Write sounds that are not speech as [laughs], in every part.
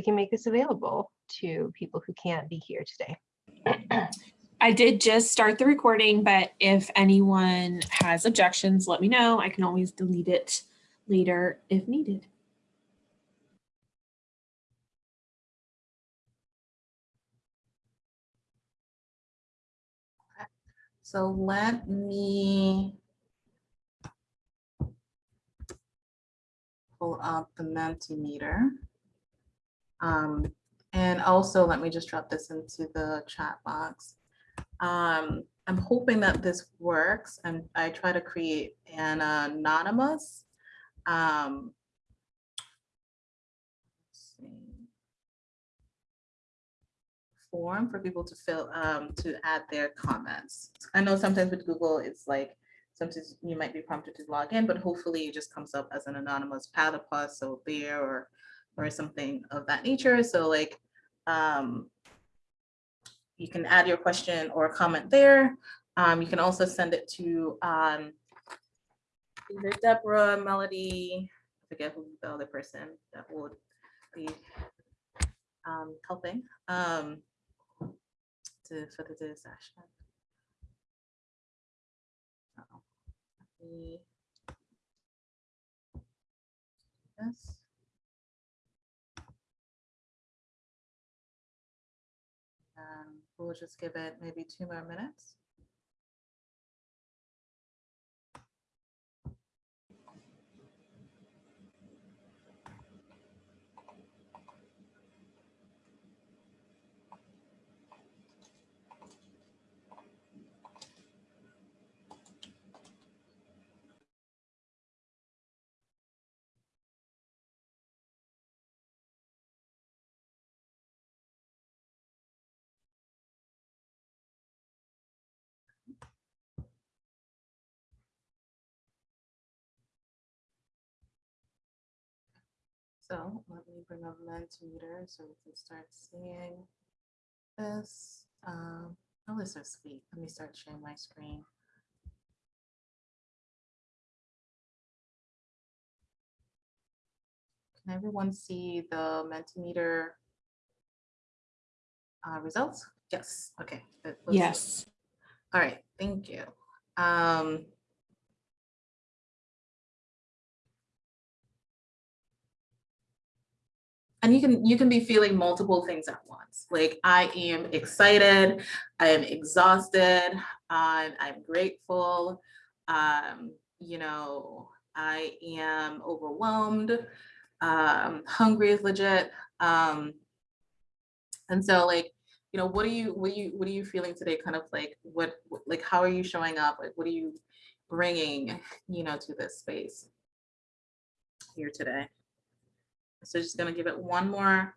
can make this available to people who can't be here today. [clears throat] I did just start the recording, but if anyone has objections, let me know. I can always delete it later if needed. So let me pull up the Mentimeter. Um, and also let me just drop this into the chat box. Um, I'm hoping that this works and I try to create an anonymous. Um, form for people to fill, um, to add their comments. I know sometimes with Google, it's like, sometimes you might be prompted to log in, but hopefully it just comes up as an anonymous platypus, so bear or, or something of that nature. So like, um, you can add your question or comment there. Um, you can also send it to um, either Deborah, Melody, I forget who the other person that would be um, helping. Um, to, for the session. Let we'll just give it maybe two more minutes. So let me bring up Mentimeter so we can start seeing this. Um, oh, this is sweet. Let me start sharing my screen. Can everyone see the Mentimeter uh, results? Yes, okay. Yes. All right, thank you. Um, and you can you can be feeling multiple things at once. Like i am excited i am exhausted i'm, I'm grateful um you know i am overwhelmed um hungry is legit um and so like you know what are you what are you what are you feeling today? Kind of like what like how are you showing up? Like what are you bringing you know to this space here today so just gonna give it one more,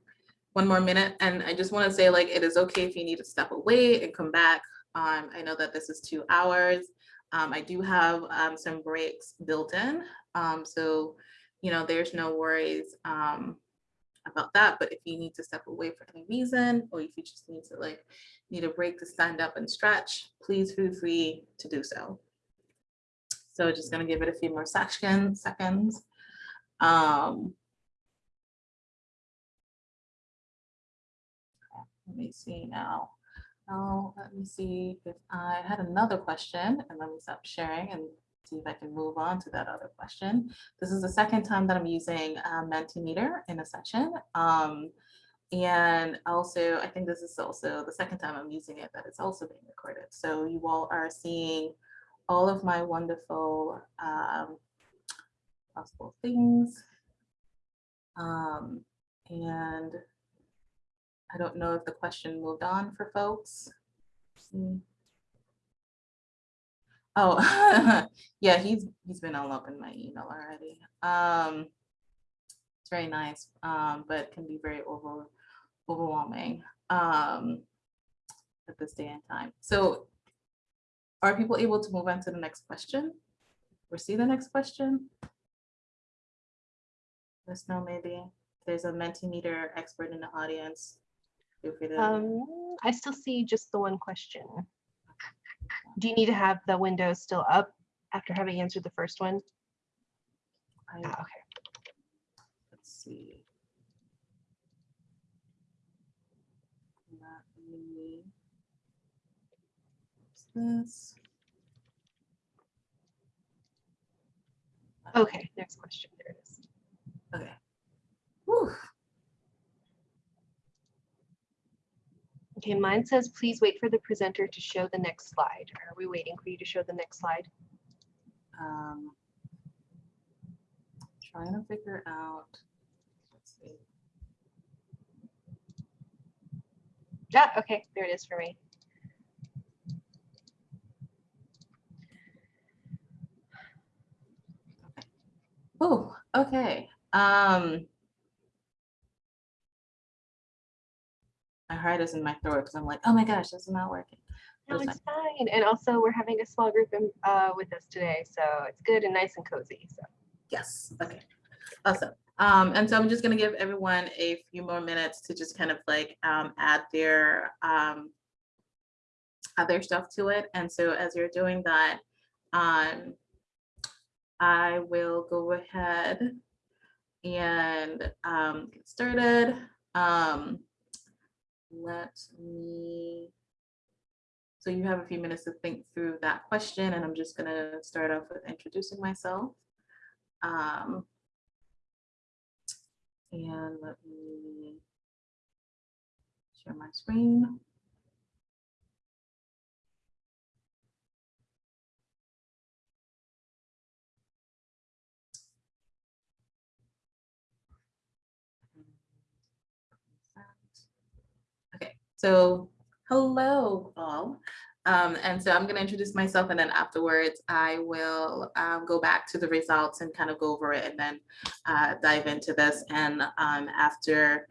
one more minute. And I just wanna say like, it is okay if you need to step away and come back. Um, I know that this is two hours. Um, I do have um, some breaks built in. Um, so, you know, there's no worries um, about that. But if you need to step away for any reason, or if you just need to like, need a break to stand up and stretch, please feel free to do so. So just gonna give it a few more seconds. Um, Let me see now. Now, let me see if I had another question and let me stop sharing and see if I can move on to that other question. This is the second time that I'm using uh, Mentimeter in a session. Um, and also, I think this is also the second time I'm using it that it's also being recorded. So you all are seeing all of my wonderful um, possible things. Um, and I don't know if the question moved on for folks. Hmm. Oh, [laughs] yeah, he's he's been in my email already. Um, it's very nice, um, but can be very over overwhelming um, at this day and time. So, are people able to move on to the next question? Or see the next question? Let us know maybe. There's a Mentimeter expert in the audience. Feel free to. Um, I still see just the one question. Do you need to have the window still up after having answered the first one? I- Ah, okay. Let's see. me- This. Okay, next question. There it is. Okay. Whew. Okay, mine says, please wait for the presenter to show the next slide. Are we waiting for you to show the next slide? Um, Trying to figure out. let's see. Yeah, okay, there it is for me. Oh, okay. Um. My heart is in my throat because I'm like, oh my gosh, this is not working. No, it's fine. And also, we're having a small group in- uh, with us today, so it's good and nice and cozy. So Yes, okay. Awesome. Um, and so I'm just gonna give everyone a few more minutes to just kind of like um add their um add their stuff to it. And so as you're doing that, um I will go ahead and um get started. Um let me so you have a few minutes to think through that question, and I'm just gonna start off with introducing myself. Um, and let me share my screen. So hello all. Um, and so I'm going to introduce myself and then afterwards I will um, go back to the results and kind of go over it and then uh, dive into this. And um, after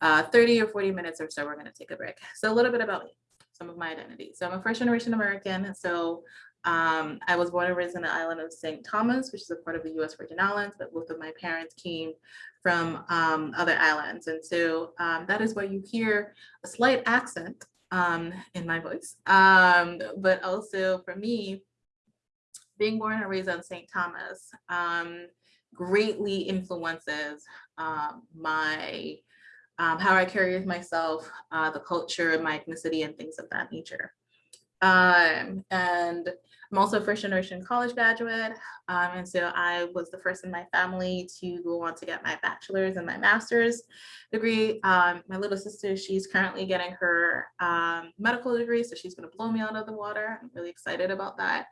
uh, 30 or 40 minutes or so, we're going to take a break. So a little bit about me, some of my identity. So I'm a first generation American. So um, I was born and raised in the island of St. Thomas, which is a part of the US Virgin Islands, but both of my parents came from um, other islands. And so um, that is why you hear a slight accent um, in my voice. Um, but also for me, being born and raised on St. Thomas um, greatly influences um, my how I carry myself, uh, the culture, my ethnicity, and things of that nature. Um, and I'm also a first generation college graduate. Um, and so I was the first in my family to go on to get my bachelor's and my master's degree. Um, my little sister, she's currently getting her um, medical degree, so she's gonna blow me out of the water. I'm really excited about that.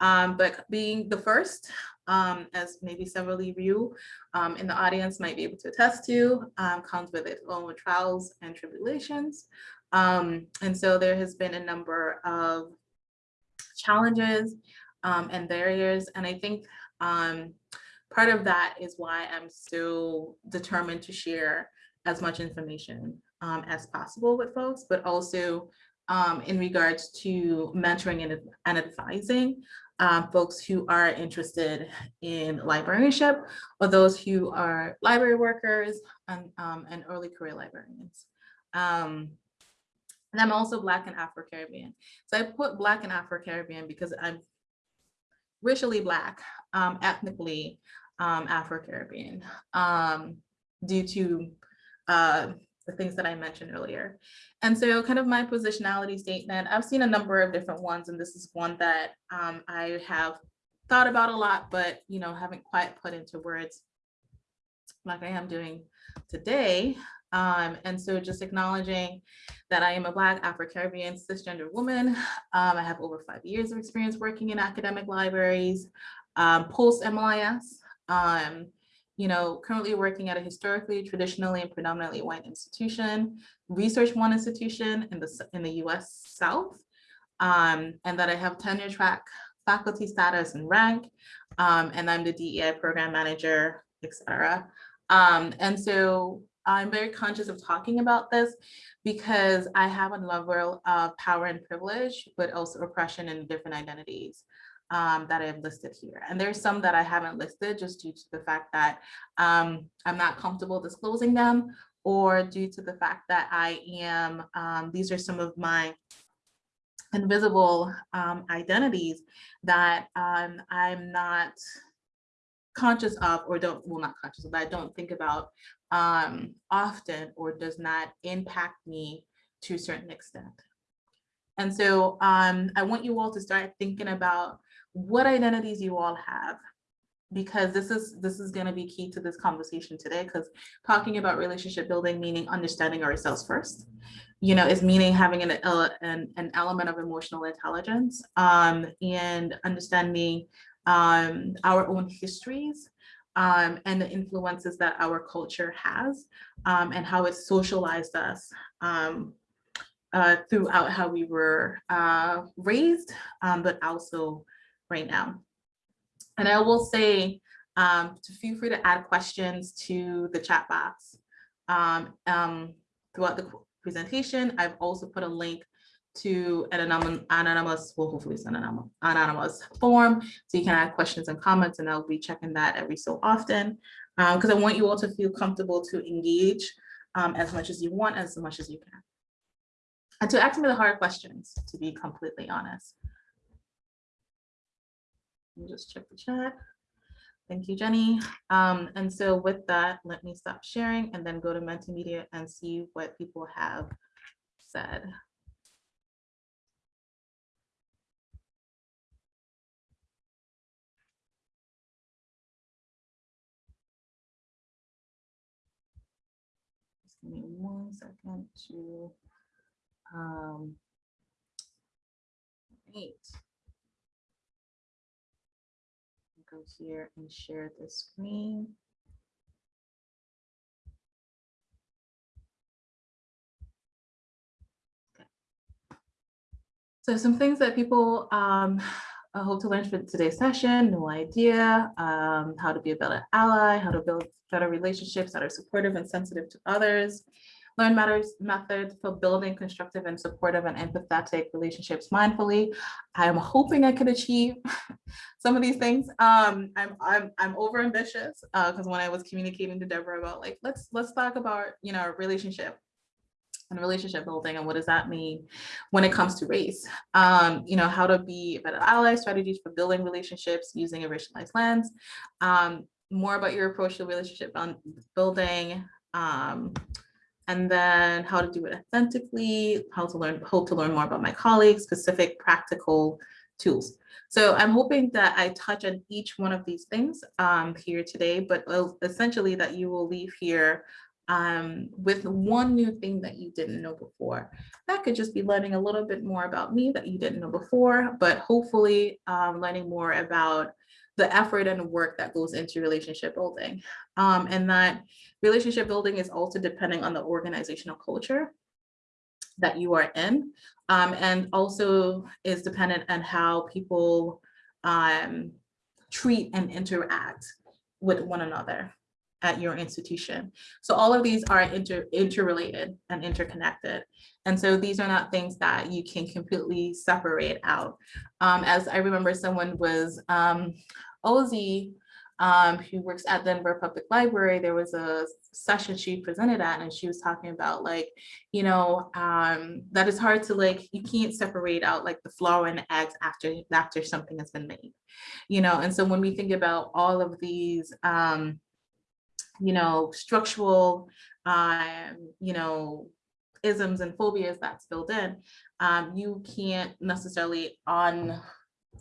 Um, but being the first, um, as maybe several of you um, in the audience might be able to attest to, comes with its own trials and tribulations. And so there has been a number of challenges um, and barriers. And I think um, part of that is why I'm so determined to share as much information um, as possible with folks, but also um, in regards to mentoring and, and advising um, folks who are interested in librarianship or those who are library workers and, um, and early career librarians. And I'm also Black and Afro-Caribbean. So I put Black and Afro-Caribbean because I'm racially Black, um, ethnically um, Afro-Caribbean, um, due to uh, the things that I mentioned earlier. And so kind of my positionality statement, I've seen a number of different ones, and this is one that um, I have thought about a lot, but you know, haven't quite put into words like I am doing today. Um, and so just acknowledging that I am a Black Afro-Caribbean cisgender woman. Um, I have over five years of experience working in academic libraries, um, post MLIS, um, you know, currently working at a historically, traditionally, and predominantly white institution, Research One institution in the, in the US South, um, and that I have tenure track faculty status and rank, um, and I'm the DEI program manager, et cetera. And so I'm very conscious of talking about this because I have a level of power and privilege, but also oppression and different identities um, that I have listed here. And there's some that I haven't listed just due to the fact that um, I'm not comfortable disclosing them or due to the fact that I am, um, these are some of my invisible um, identities that um, I'm not conscious of or don't, well, not conscious of, I don't think about um, often or does not impact me to a certain extent. And so um, I want you all to start thinking about what identities you all have because this is this is going to be key to this conversation today because talking about relationship building meaning understanding ourselves first you know is meaning having an uh, an, an element of emotional intelligence um, and understanding um, our own histories um, and the influences that our culture has um, and how it socialized us um, uh, throughout how we were uh, raised, um, but also right now. And I will say, um, to feel free to add questions to the chat box. Um, throughout the presentation, I've also put a link to an anonymous, well, hopefully it's an anonymous, form. So you can add questions and comments and I'll be checking that every so often. Because I want you all to feel comfortable to engage um, as much as you want, as much as you can. And to ask me the hard questions, to be completely honest. Just check the chat. Thank you, Jenny. Um, and so with that, let me stop sharing and then go to Mentimeter and see what people have said. Second to um, Great. Go here and share the screen. Okay. So some things that people um, I [sighs] hope to learn from today's session, no idea, um, how to be a better ally, how to build better relationships that are supportive and sensitive to others, learn matters methods for building constructive and supportive and empathetic relationships mindfully. I'm hoping I could achieve [laughs] some of these things. Um, I'm I'm I'm over ambitious because uh, when I was communicating to Deborah about like let's let's talk about you know relationship and relationship building and what does that mean when it comes to race um, you know how to be better ally strategies for building relationships using a racialized lens um, more about your approach to relationship building um, and then how to do it authentically, how to learn, hope to learn more about my colleagues, specific practical tools. So I'm hoping that I touch on each one of these things um, here today, but essentially that you will leave here um, with one new thing that you didn't know before. That could just be learning a little bit more about me that you didn't know before, but hopefully um, learning more about the effort and work that goes into relationship building. Um, and that relationship building is also depending on the organizational culture that you are in um, and also is dependent on how people um, treat and interact with one another at your institution. So all of these are inter interrelated and interconnected. And so these are not things that you can completely separate out. Um, as I remember someone was, um, Ozzy um, who works at Denver Public Library, there was a session she presented at and she was talking about like, you know, um, that it's hard to like, you can't separate out like the flour and the eggs after, after something has been made, you know? And so when we think about all of these, um, you know, structural, um, you know, isms and phobias that's built in, um, you can't necessarily on,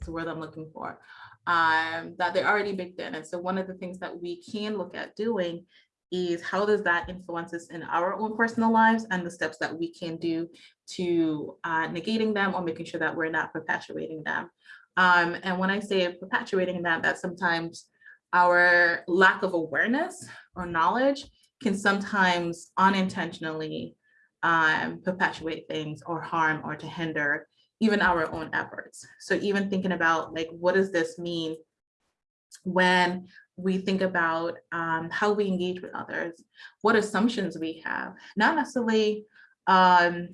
the word I'm looking for, um, that they're already baked in. And so one of the things that we can look at doing is how does that influence us in our own personal lives and the steps that we can do to uh, negating them or making sure that we're not perpetuating them. Um, and when I say perpetuating that, that sometimes our lack of awareness or knowledge can sometimes unintentionally um, perpetuate things or harm or to hinder even our own efforts. So even thinking about like, what does this mean when we think about um, how we engage with others, what assumptions we have, not necessarily um,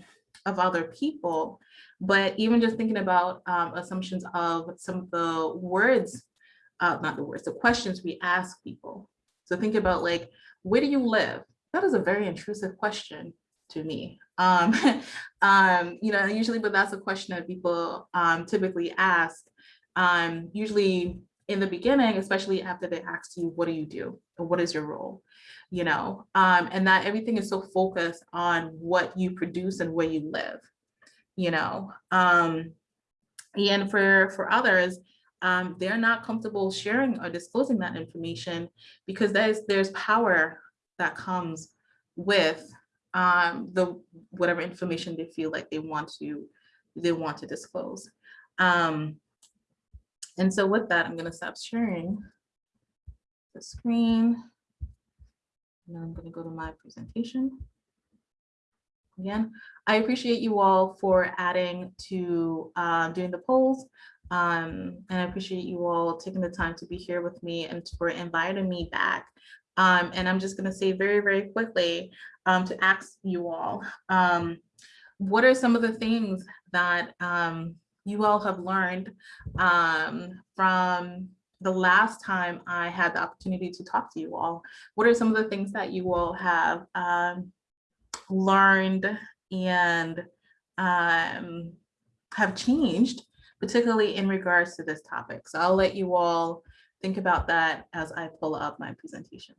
of other people, but even just thinking about um, assumptions of some of the words, uh, not the words, the questions we ask people. So think about like, where do you live? That is a very intrusive question to me. Um, [laughs] um, you know, usually, but that's a question that people um, typically ask. Um, usually in the beginning, especially after they ask you, what do you do? Or what is your role? You know, um, and that everything is so focused on what you produce and where you live, you know. Um, and for, for others, um, they're not comfortable sharing or disclosing that information because there's, there's power that comes with um, the whatever information they feel like they want to they want to disclose. Um, and so with that, I'm going to stop sharing the screen. And I'm going to go to my presentation. Again, I appreciate you all for adding to uh, doing the polls. Um, and I appreciate you all taking the time to be here with me and for inviting me back. Um, and I'm just going to say very, very quickly um, to ask you all, um, what are some of the things that um, you all have learned um, from the last time I had the opportunity to talk to you all? What are some of the things that you all have learned and have changed, particularly in regards to this topic? So I'll let you all think about that as I pull up my presentation.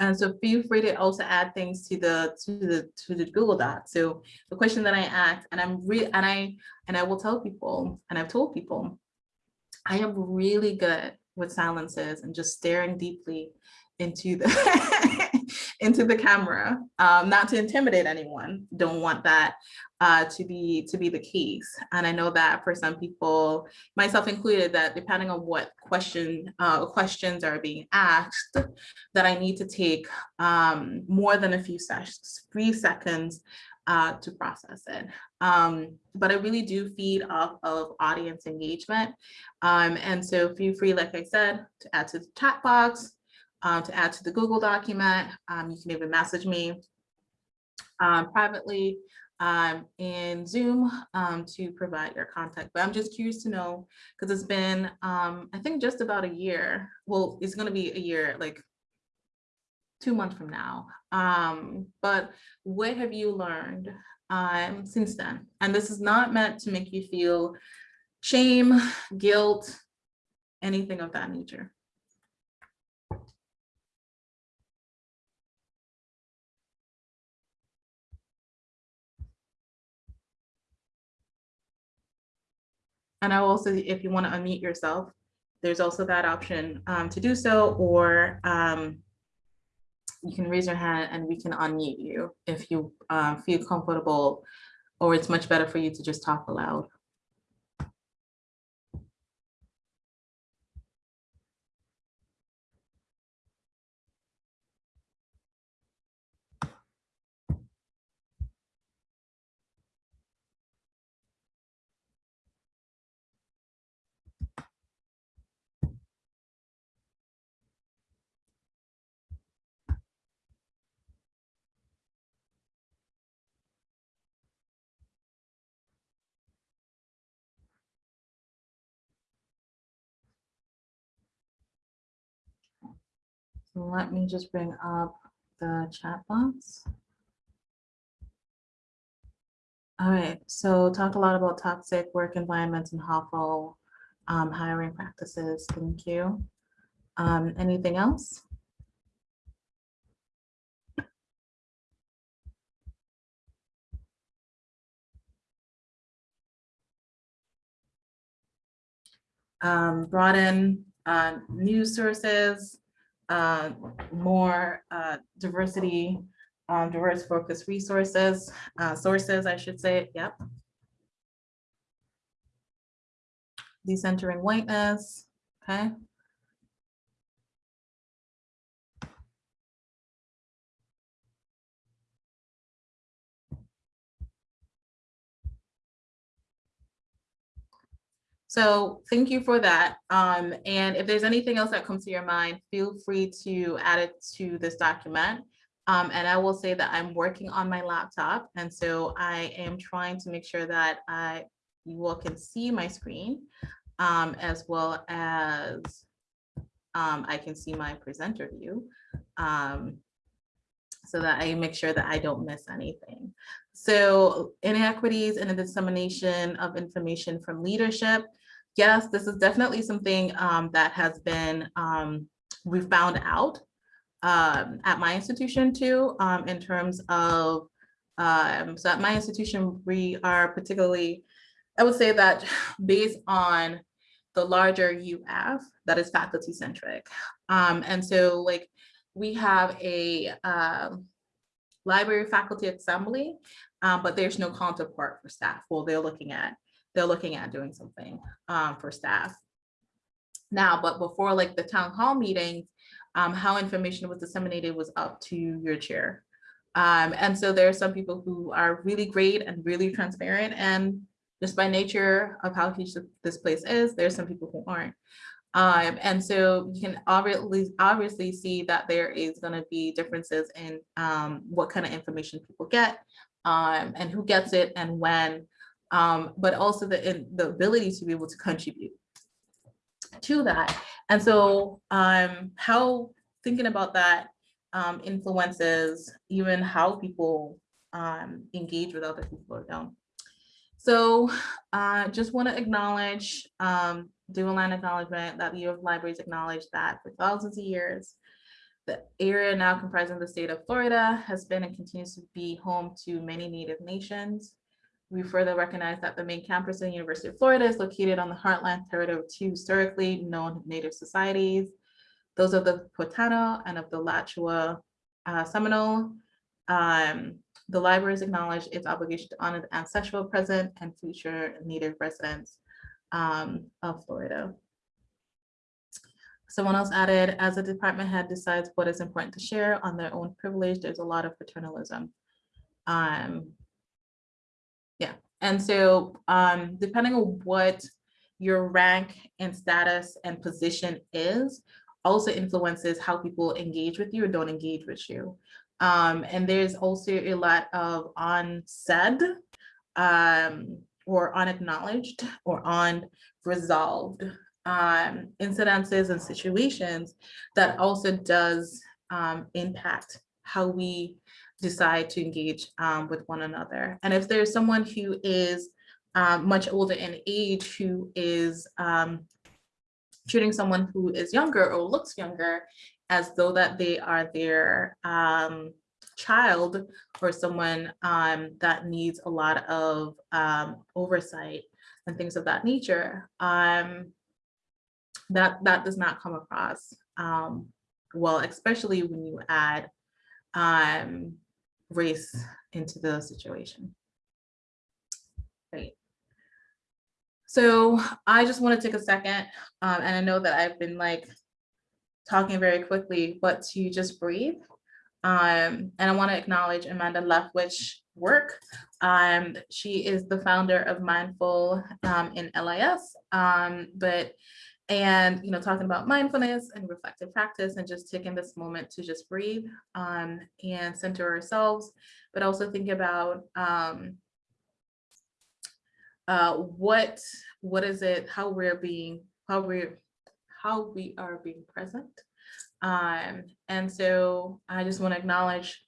And so feel free to also add things to the to the to the Google Doc. So the question that I asked, and I'm re and I and I will tell people, and I've told people, I am really good with silences and just staring deeply into the [laughs] into the camera, um, not to intimidate anyone. Don't want that uh, to be to be the case. And I know that for some people, myself included, that depending on what question uh, questions are being asked, that I need to take um, more than a few seconds, three seconds uh, to process it. Um, but I really do feed off of audience engagement. Um, and so feel free, like I said, to add to the chat box, um, to add to the Google document. Um, you can even message me um, privately um, in Zoom um, to provide your contact. But I'm just curious to know, because it's been, um, I think just about a year. Well, it's going to be a year, like two months from now. But what have you learned since then? And this is not meant to make you feel shame, guilt, anything of that nature. And I will also, if you want to unmute yourself, there's also that option um, to do so, or um, you can raise your hand and we can unmute you if you uh, feel comfortable, or it's much better for you to just talk aloud. Let me just bring up the chat box. All right, so talk a lot about toxic work environments and harmful um, hiring practices. Thank you. Um, anything else? Um, brought in uh, news sources, uh, more uh, diversity, um, diverse focus resources, uh, sources, I should say, yep. Decentering whiteness, okay. So thank you for that. Um, and if there's anything else that comes to your mind, feel free to add it to this document. Um, and I will say that I'm working on my laptop. And so I am trying to make sure that I, you all can see my screen um, as well as um, I can see my presenter view um, so that I make sure that I don't miss anything. So inequities and the dissemination of information from leadership. Yes, this is definitely something um, that has been, um, we found out um, at my institution too, um, in terms of, um, so at my institution, we are particularly, I would say that [laughs] based on the larger UF that is faculty centric. Um, and so like we have a um, library faculty assembly, um, but there's no counterpart for staff. Well, they're looking at, they're looking at doing something um, for staff. Now, but before like the town hall meetings, um, how information was disseminated was up to your chair. Um, and so there are some people who are really great and really transparent and just by nature of how huge this place is, there's some people who aren't. Um, and so you can obviously, obviously see that there is going to be differences in um, what kind of information people get um, and who gets it and when, um, but also the, the ability to be able to contribute to that. And so um, how thinking about that um, influences even how people um, engage with other people or don't. So I uh, just want to acknowledge, um, do a land acknowledgement that the UF Libraries acknowledge that for thousands of years, the area now comprising the state of Florida has been and continues to be home to many Native nations. We further recognize that the main campus of the University of Florida is located on the heartland territory of two historically known Native societies, those of the Potano and of the Alachua uh, Seminole. Um, the library has acknowledged its obligation to honor the ancestral present and future Native residents um, of Florida. Someone else added, as a department head decides what is important to share on their own privilege, there's a lot of paternalism. Um, yeah, and so um, depending on what your rank and status and position is, also influences how people engage with you or don't engage with you. Um, and there's also a lot of unsaid um, or unacknowledged or unresolved um, incidences and situations that also does um, impact how we decide to engage um, with one another. And if there's someone who is um, much older in age who is um, treating someone who is younger or looks younger as though that they are their um, child or someone um, that needs a lot of um, oversight and things of that nature, that, that does not come across well, especially when you add um, race into the situation. Great. So I just want to take a second, um, and I know that I've been like talking very quickly, but to just breathe. Um, and I want to acknowledge Amanda Leftwich work. Um, she is the founder of Mindful um, in LIS, um, but and you know talking about mindfulness and reflective practice and just taking this moment to just breathe um, and center ourselves, but also think about um, uh, what what is it, how we're being, how we're how we are being present. Um, and so I just want to acknowledge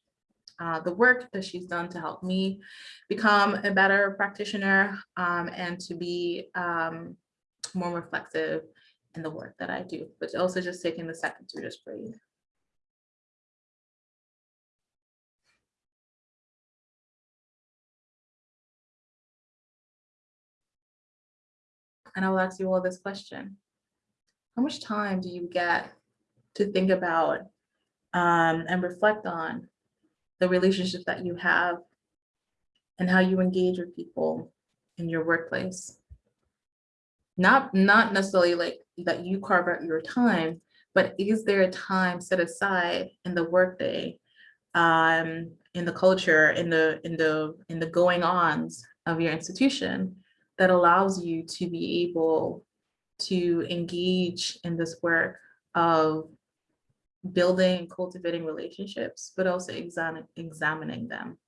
uh, the work that she's done to help me become a better practitioner um, and to be um, more reflective in the work that I do, but also just taking the second to just breathe. And I will ask you all this question. How much time do you get to think about um, and reflect on the relationships that you have and how you engage with people in your workplace? Not, not necessarily like that you carve out your time, but is there a time set aside in the workday, um, in the culture, in the in the in the going ons of your institution that allows you to be able to engage in this work of building and cultivating relationships, but also examining examining them.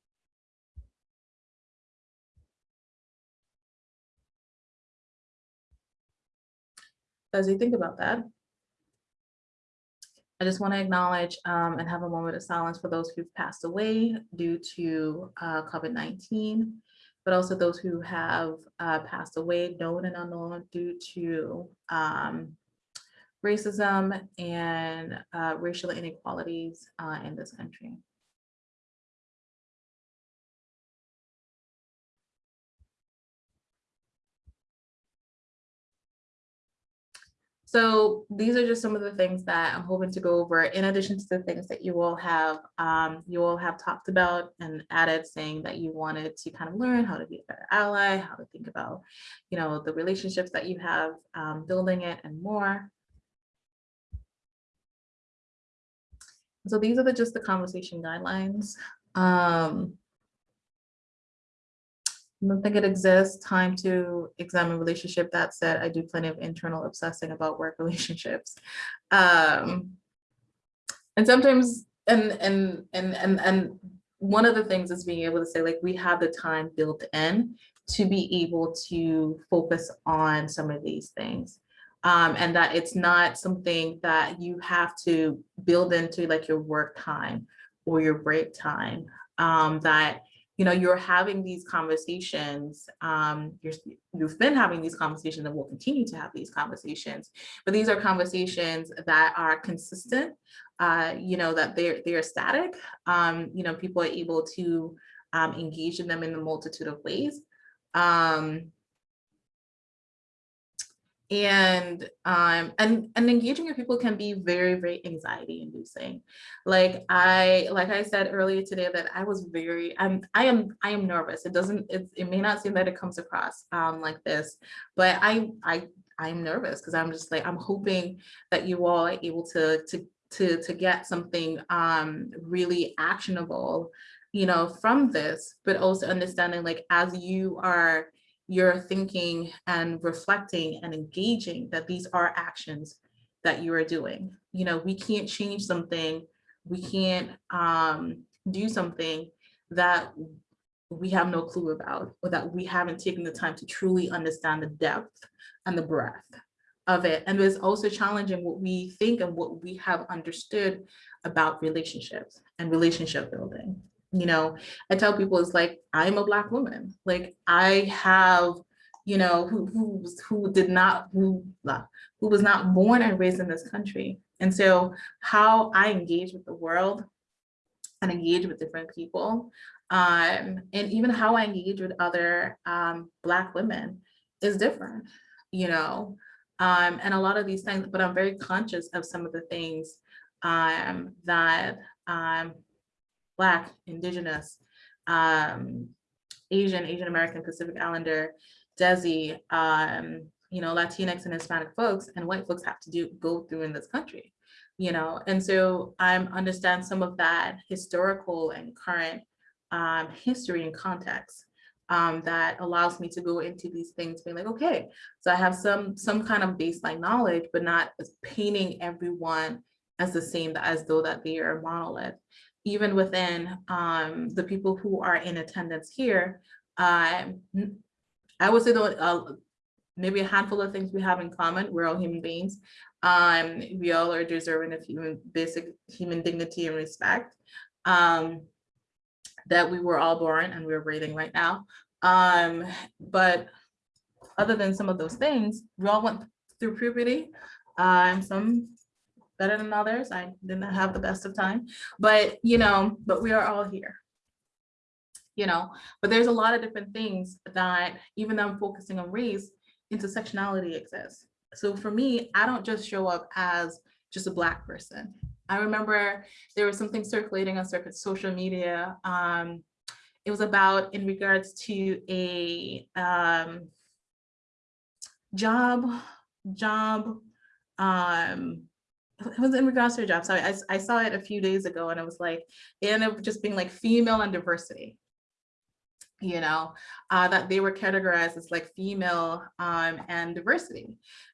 As you think about that, I just want to acknowledge um, and have a moment of silence for those who've passed away due to uh, COVID-19, but also those who have uh, passed away, known and unknown, due to um, racism and uh, racial inequalities uh, in this country. So these are just some of the things that I'm hoping to go over in addition to the things that you all have um, you all have talked about and added saying that you wanted to kind of learn how to be a better ally, how to think about, you know, the relationships that you have, um, building it and more. So these are the just the conversation guidelines. Um, I don't think it exists. Time to examine relationship. That said, I do plenty of internal obsessing about work [laughs] relationships. Um, and sometimes, and, and, and, and, and one of the things is being able to say, like, we have the time built in to be able to focus on some of these things. Um, and that it's not something that you have to build into like your work time or your break time. Um, that you know, you're having these conversations, um, you're, you've been having these conversations and will continue to have these conversations, but these are conversations that are consistent, uh, you know, that they're, they're static, um, you know, people are able to um, engage in them in a multitude of ways. Um, and um and and engaging with people can be very very anxiety inducing. Like i like i said earlier today that i was very i'm i am i am nervous. It doesn't it, it may not seem that it comes across um like this but i i i'm nervous because i'm just like i'm hoping that you all are able to to to to get something um really actionable you know from this but also understanding like as you are you're thinking and reflecting and engaging that these are actions that you are doing. You know, we can't change something, we can't um, do something that we have no clue about or that we haven't taken the time to truly understand the depth and the breadth of it. And it's also challenging what we think and what we have understood about relationships and relationship building you know, I tell people it's like, I'm a black woman. Like I have, you know, who, who, who did not, who, who was not born and raised in this country. And so how I engage with the world and engage with different people, um, and even how I engage with other um, black women is different, you know, um, and a lot of these things, but I'm very conscious of some of the things um, that um, Black, Indigenous, um, Asian, Asian American, Pacific Islander, Desi, um, you know, Latinx and Hispanic folks and white folks have to do go through in this country, you know, and so I understand some of that historical and current um, history and context um, that allows me to go into these things being like, okay, so I have some some kind of baseline knowledge, but not painting everyone as the same as though that they are a monolith even within um, the people who are in attendance here, uh, I would say that uh, maybe a handful of things we have in common. We're all human beings. Um, we all are deserving of human basic human dignity and respect. Um, that we were all born and we're breathing right now. Um, but other than some of those things, we all went through puberty. Um, some better than others. I didn't have the best of time, but you know, but we are all here. You know, but there's a lot of different things that even though I'm focusing on race, intersectionality exists. So for me, I don't just show up as just a black person. I remember there was something circulating on social media. Um, it was about in regards to a um, job, job um, it was in regards to a job. So I, I saw it a few days ago and I was like, it up just being like female and diversity. you know, uh, that they were categorized as like female um, and diversity,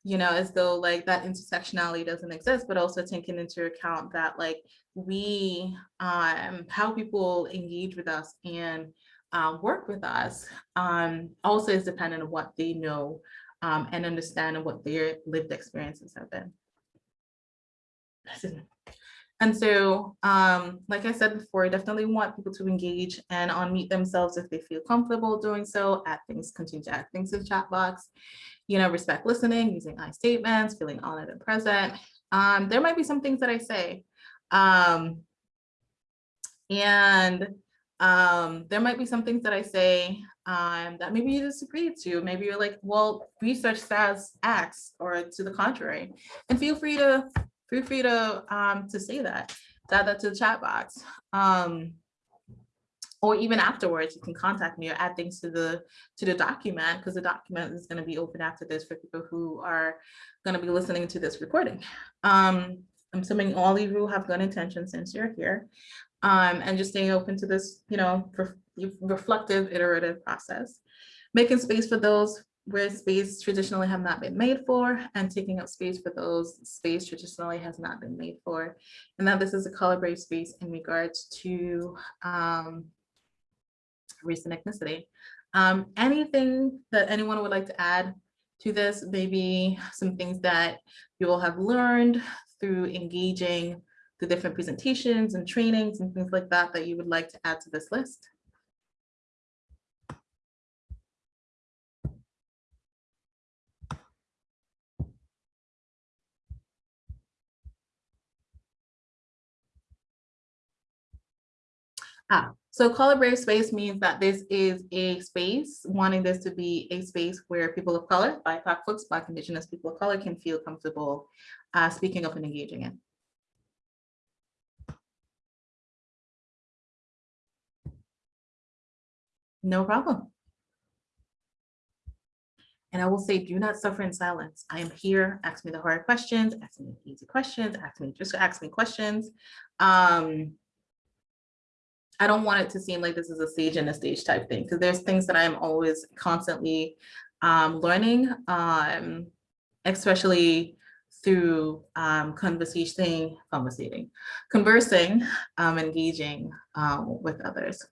you know, as though like that intersectionality doesn't exist, but also taking into account that like we, um, how people engage with us and uh, work with us um, also is dependent on what they know um, and understand and what their lived experiences have been. And so, um, like I said before, I definitely want people to engage and unmute themselves if they feel comfortable doing so, add things, continue to add things to the chat box, you know, respect listening, using I statements, feeling honored and present. Um, there might be some things that I say. Um, and um, there might be some things that I say um, that maybe you disagree to. Maybe you're like, well, research says X or to the contrary. And feel free to feel free to um, to say that, to add that to the chat box. Um, or even afterwards, you can contact me or add things to the to the document because the document is going to be open after this for people who are going to be listening to this recording. Um, I'm assuming all of you have good intentions since you're here um, and just staying open to this, you know, re reflective iterative process. Making space for those where space traditionally have not been made for and taking up space for those space traditionally has not been made for. And that this is a color brave space in regards to um, race and ethnicity. Um, anything that anyone would like to add to this, maybe some things that you will have learned through engaging the different presentations and trainings and things like that that you would like to add to this list? Ah, so color brave space means that this is a space, wanting this to be a space where people of color, BIPOC folks, Black Indigenous people of color can feel comfortable uh, speaking up and engaging in. No problem. And I will say, do not suffer in silence. I am here. Ask me the hard questions, ask me the easy questions, ask me, just ask me questions. Um, I don't want it to seem like this is a stage and a stage type thing, because there's things that I'm always constantly um, learning, um, especially through um, conversation, conversating, conversing, um, engaging um, with others.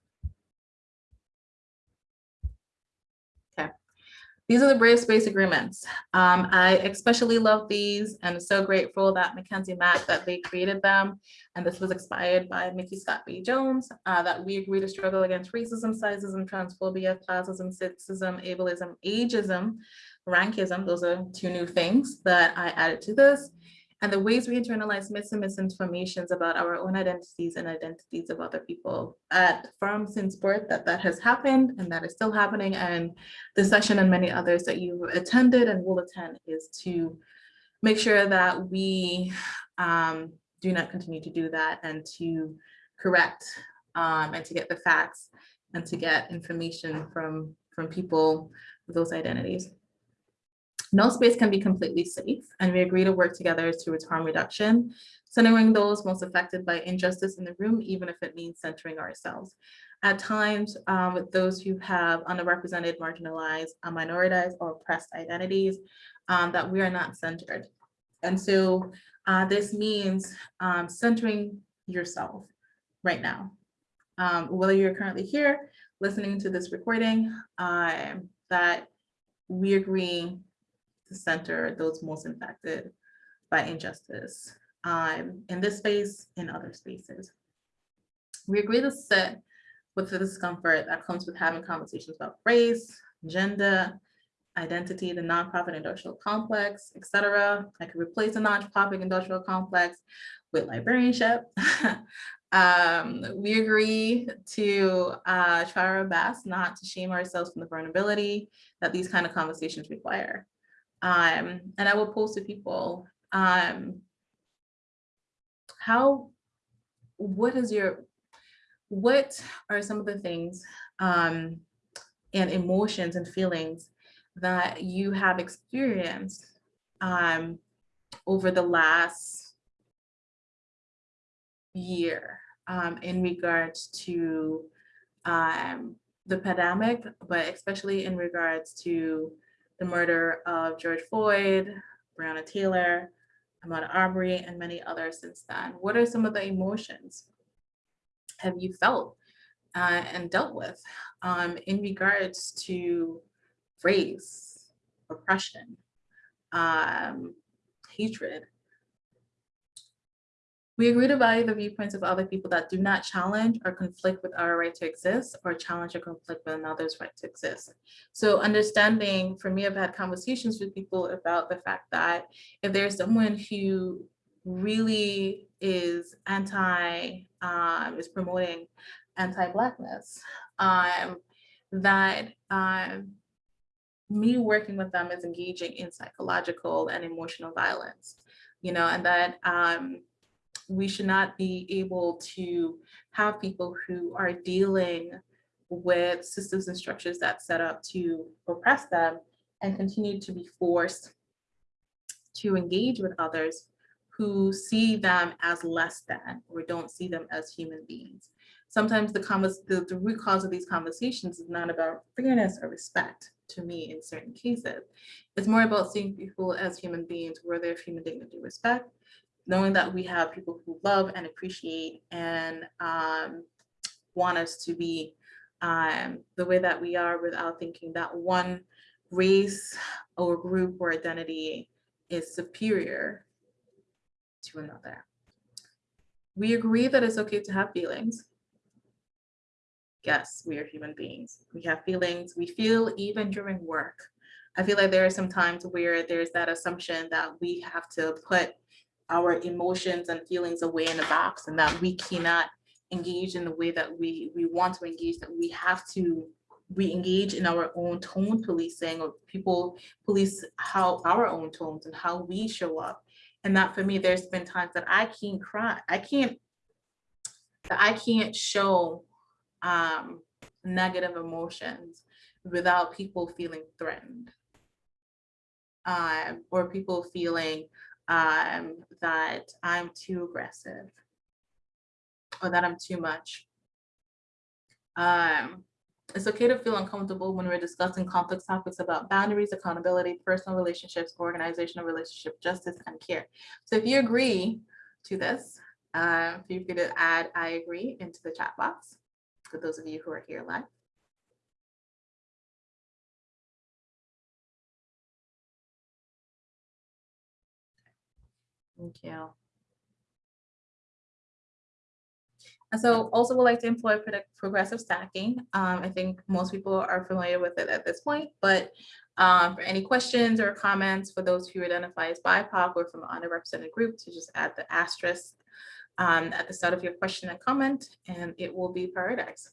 These are the Brave Space Agreements. Um, I especially love these and so grateful that Mackenzie Mack that they created them. And this was expired by Micky ScottBey Jones, uh, that we agree to struggle against racism, sizism, transphobia, classism, sexism, ableism, ageism, rankism. Those are two new things that I added to this and the ways we internalize myths and misinformations about our own identities and identities of other people. At Firm since birth that that has happened and that is still happening and this session and many others that you've attended and will attend is to make sure that we um, do not continue to do that and to correct um, and to get the facts and to get information from, from people with those identities. No space can be completely safe, and we agree to work together towards harm reduction, centering those most affected by injustice in the room, even if it means centering ourselves. At times, um, with those who have underrepresented, marginalized, uh, minoritized, or oppressed identities, um, that we are not centered. And so uh, this means um, centering yourself right now. Um, whether you're currently here, listening to this recording, uh, that we agree to center those most impacted by injustice um, in this space, in other spaces. We agree to sit with the discomfort that comes with having conversations about race, gender, identity, the nonprofit industrial complex, etc. I could replace the nonprofit industrial complex with librarianship. [laughs] um, we agree to uh, try our best not to shame ourselves from the vulnerability that these kind of conversations require. Um, and I will post to people, um, how, what is your, what are some of the things um, and emotions and feelings that you have experienced um, over the last year um, in regards to um, the pandemic, but especially in regards to the murder of George Floyd, Breonna Taylor, Ahmaud Arbery, and many others since then. What are some of the emotions have you felt uh, and dealt with um, in regards to race, oppression, um, hatred? We agree to value the viewpoints of other people that do not challenge or conflict with our right to exist or challenge or conflict with another's right to exist. So understanding, for me, I've had conversations with people about the fact that if there's someone who really is anti, um, is promoting anti-blackness, um, that um, me working with them is engaging in psychological and emotional violence, you know, and that um, we should not be able to have people who are dealing with systems and structures that set up to oppress them and continue to be forced to engage with others who see them as less than or don't see them as human beings. Sometimes the, the, the root cause of these conversations is not about fairness or respect to me in certain cases. It's more about seeing people as human beings worthy of human dignity, respect, knowing that we have people who love and appreciate and um, want us to be um, the way that we are without thinking that one race or group or identity is superior to another. We agree that it's okay to have feelings. Yes, we are human beings. We have feelings. We feel even during work. I feel like there are some times where there's that assumption that we have to put our emotions and feelings away in a box and that we cannot engage in the way that we we want to engage that we have to we engage in our own tone policing or people police how our own tones and how we show up. And that for me there's been times that i can't cry i can't that i can't show um negative emotions without people feeling threatened um or people feeling um, that I'm too aggressive or that I'm too much. Um, it's okay to feel uncomfortable when we're discussing complex topics about boundaries, accountability, personal relationships, organizational relationship, justice, and care. So if you agree to this, uh, feel free to add I agree into the chat box for those of you who are here live. Thank you. And so also would like to employ progressive stacking. Um, I think most people are familiar with it at this point, but um, for any questions or comments for those who identify as BIPOC or from an underrepresented group to just add the asterisk um, at the start of your question and comment, and it will be prioritized.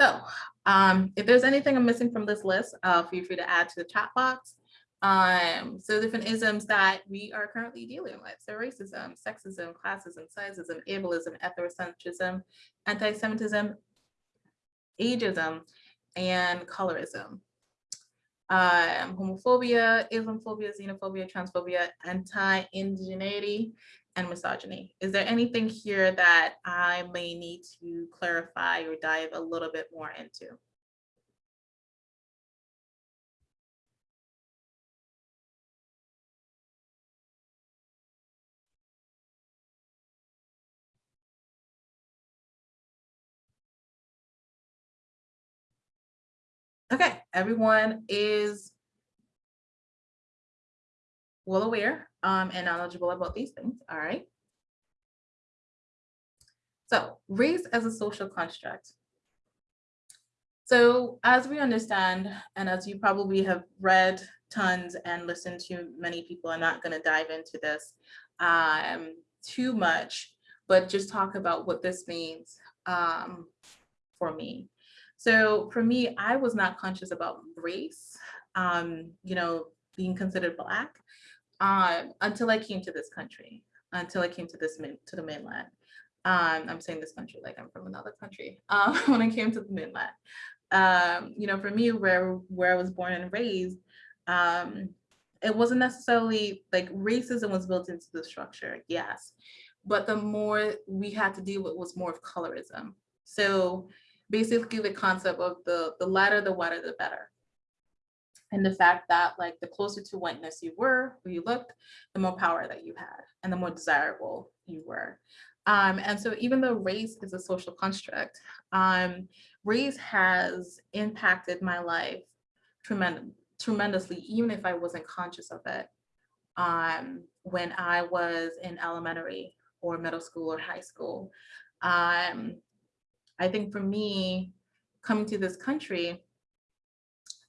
So um, if there's anything I'm missing from this list, uh, feel free to add to the chat box. Um, so different isms that we are currently dealing with. So racism, sexism, classism, sizeism, ableism, ethnocentrism, anti-Semitism, ageism, and colorism. Um, homophobia, Islamophobia, xenophobia, transphobia, anti-indigeneity, and misogyny. Is there anything here that I may need to clarify or dive a little bit more into? Okay, everyone is well aware um, and knowledgeable about these things, all right? So race as a social construct. So as we understand, and as you probably have read tons and listened to many people, I'm not gonna dive into this um, too much, but just talk about what this means um, for me. So for me, I was not conscious about race, um, you know, being considered Black uh, until I came to this country, until I came to this to the mainland. Um, I'm saying this country like I'm from another country. [laughs] Um, when I came to the mainland, um, you know, for me, where where I was born and raised, um, it wasn't necessarily like racism was built into the structure, yes, but the more we had to deal with was more of colorism So basically the concept of the, the lighter, the whiter, the better. And the fact that like the closer to whiteness you were, or you looked, the more power that you had and the more desirable you were. Um, and so even though race is a social construct, um, race has impacted my life tremendous, tremendously, even if I wasn't conscious of it um, when I was in elementary or middle school or high school. Um, I think for me, coming to this country,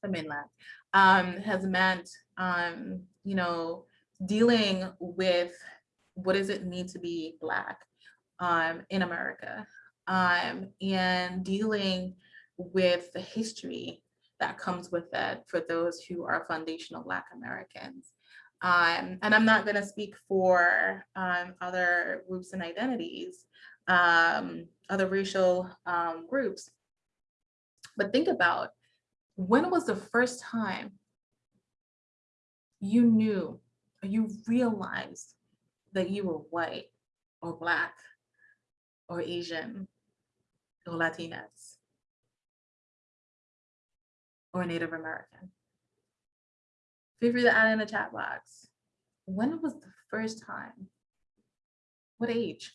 the mainland, um, has meant, um, you know, dealing with what does it mean to be Black um, in America um, and dealing with the history that comes with it for those who are foundational Black Americans. Um, and I'm not going to speak for um, other groups and identities, um, other racial um, groups, but think about when was the first time you knew or you realized that you were white or Black or Asian or Latinas or Native American? Feel free to add in the chat box. When was the first time? What age?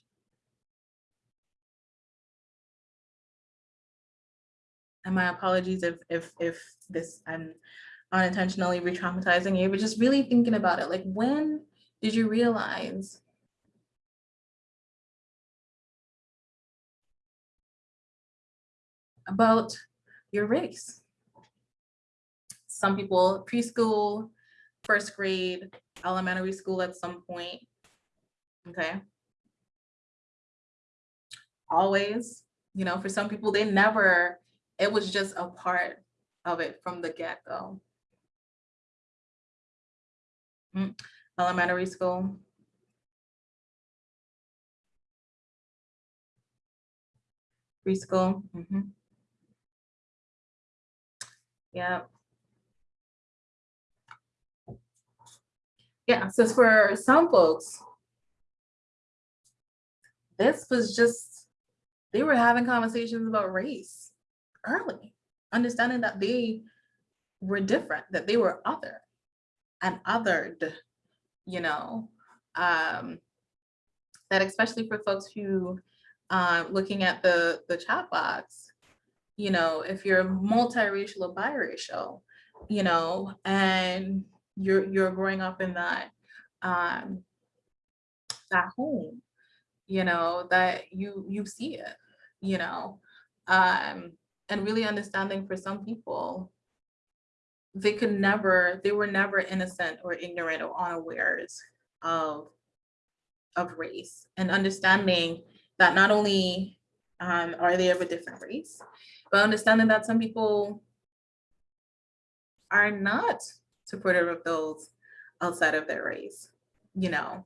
And my apologies if if if this I'm unintentionally re-traumatizing you, but just really thinking about it. Like when did you realize about your race? Some people preschool, first grade, elementary school at some point. Okay. Always, you know, for some people, they never, it was just a part of it from the get-go. Mm, Elementary school. Preschool. mhm. Yeah. Yeah, so for some folks, this was just, they were having conversations about race early, understanding that they were different, that they were other and othered, you know, um, that especially for folks who, uh, looking at the, the chat box, you know, if you're multiracial or biracial, you know, and you're you're growing up in that um that home, you know, that you you see it, you know, um, and really understanding for some people, they could never, they were never innocent or ignorant or unawares of of race and understanding that not only um, are they of a different race, but understanding that some people are not supportive of those outside of their race, you know.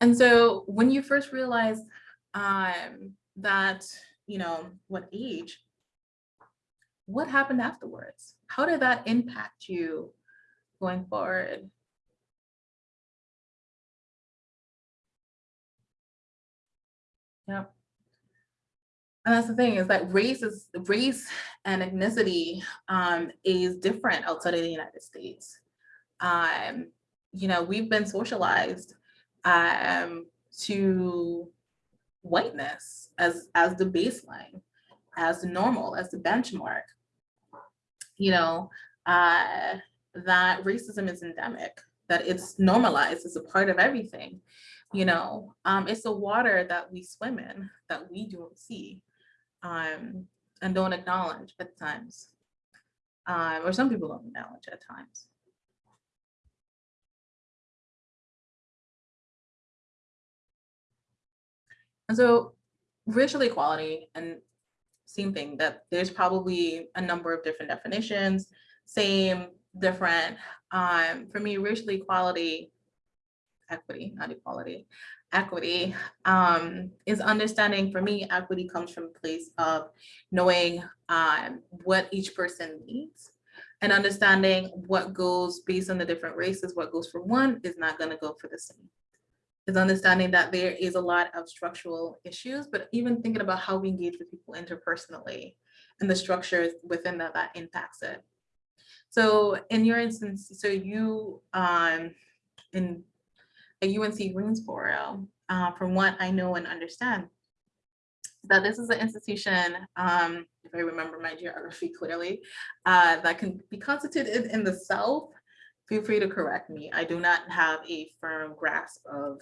And so when you first realize um, that, you know, what age, what happened afterwards? How did that impact you going forward? Yep. And that's the thing is that race is race and ethnicity um, is different outside of the United States. Um, you know, we've been socialized um, to whiteness as as the baseline, as the normal, as the benchmark. You know, uh, that racism is endemic, that it's normalized, it's a part of everything. You know, um, it's the water that we swim in that we don't see um, and don't acknowledge at times. Um, or some people don't acknowledge at times. And so racial equality and same thing that there's probably a number of different definitions, same, different. Um, for me, racial equality, equity, not equality, equity um, is understanding for me, equity comes from a place of knowing um, what each person needs and understanding what goes based on the different races, what goes for one is not gonna go for the same. Is understanding that there is a lot of structural issues, but even thinking about how we engage with people interpersonally and the structures within that that impacts it. So in your instance, so you um in at UNC Greensboro, uh, from what I know and understand, that this is an institution, um, if I remember my geography clearly, uh, that can be constituted in the South. Feel free to correct me. I do not have a firm grasp of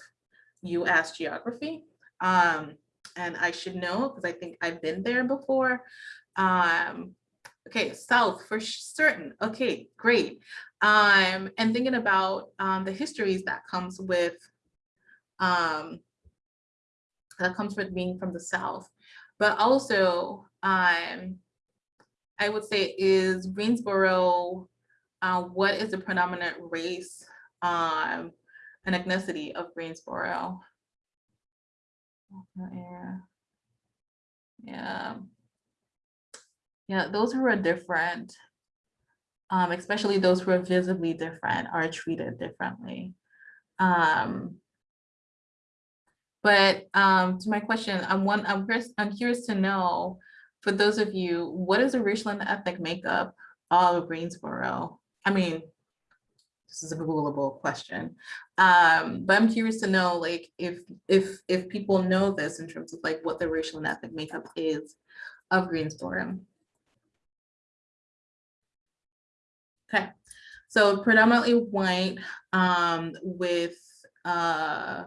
US geography. Um, and I should know because I think I've been there before. Um, okay, South for certain. Okay, great. Um, and thinking about um, the histories that comes with um, that comes with being from the South. But also, um, I would say is Greensboro, uh, what is the predominant race um, and ethnicity of Greensboro? Yeah. Yeah. Those who are different, um, especially those who are visibly different are treated differently. Um, but um, to my question, I'm one, I'm I'm curious to know, for those of you, what is the racial and ethnic makeup of Greensboro? I mean, this is a Googleable question. Um, but I'm curious to know, like, if if if people know this in terms of like what the racial and ethnic makeup is of Greensboro. Okay, so predominantly white um, with uh,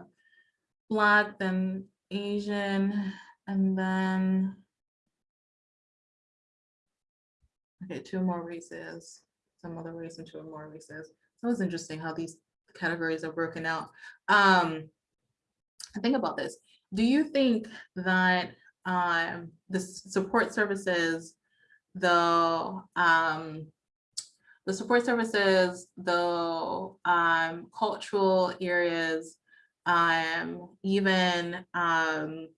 Black, then Asian, and then okay, two more races, some other race into two more races. So it's interesting how these categories are broken out. Um, think about this. Do you think that um, the support services, the um, the support services, the um, cultural areas, um, even um,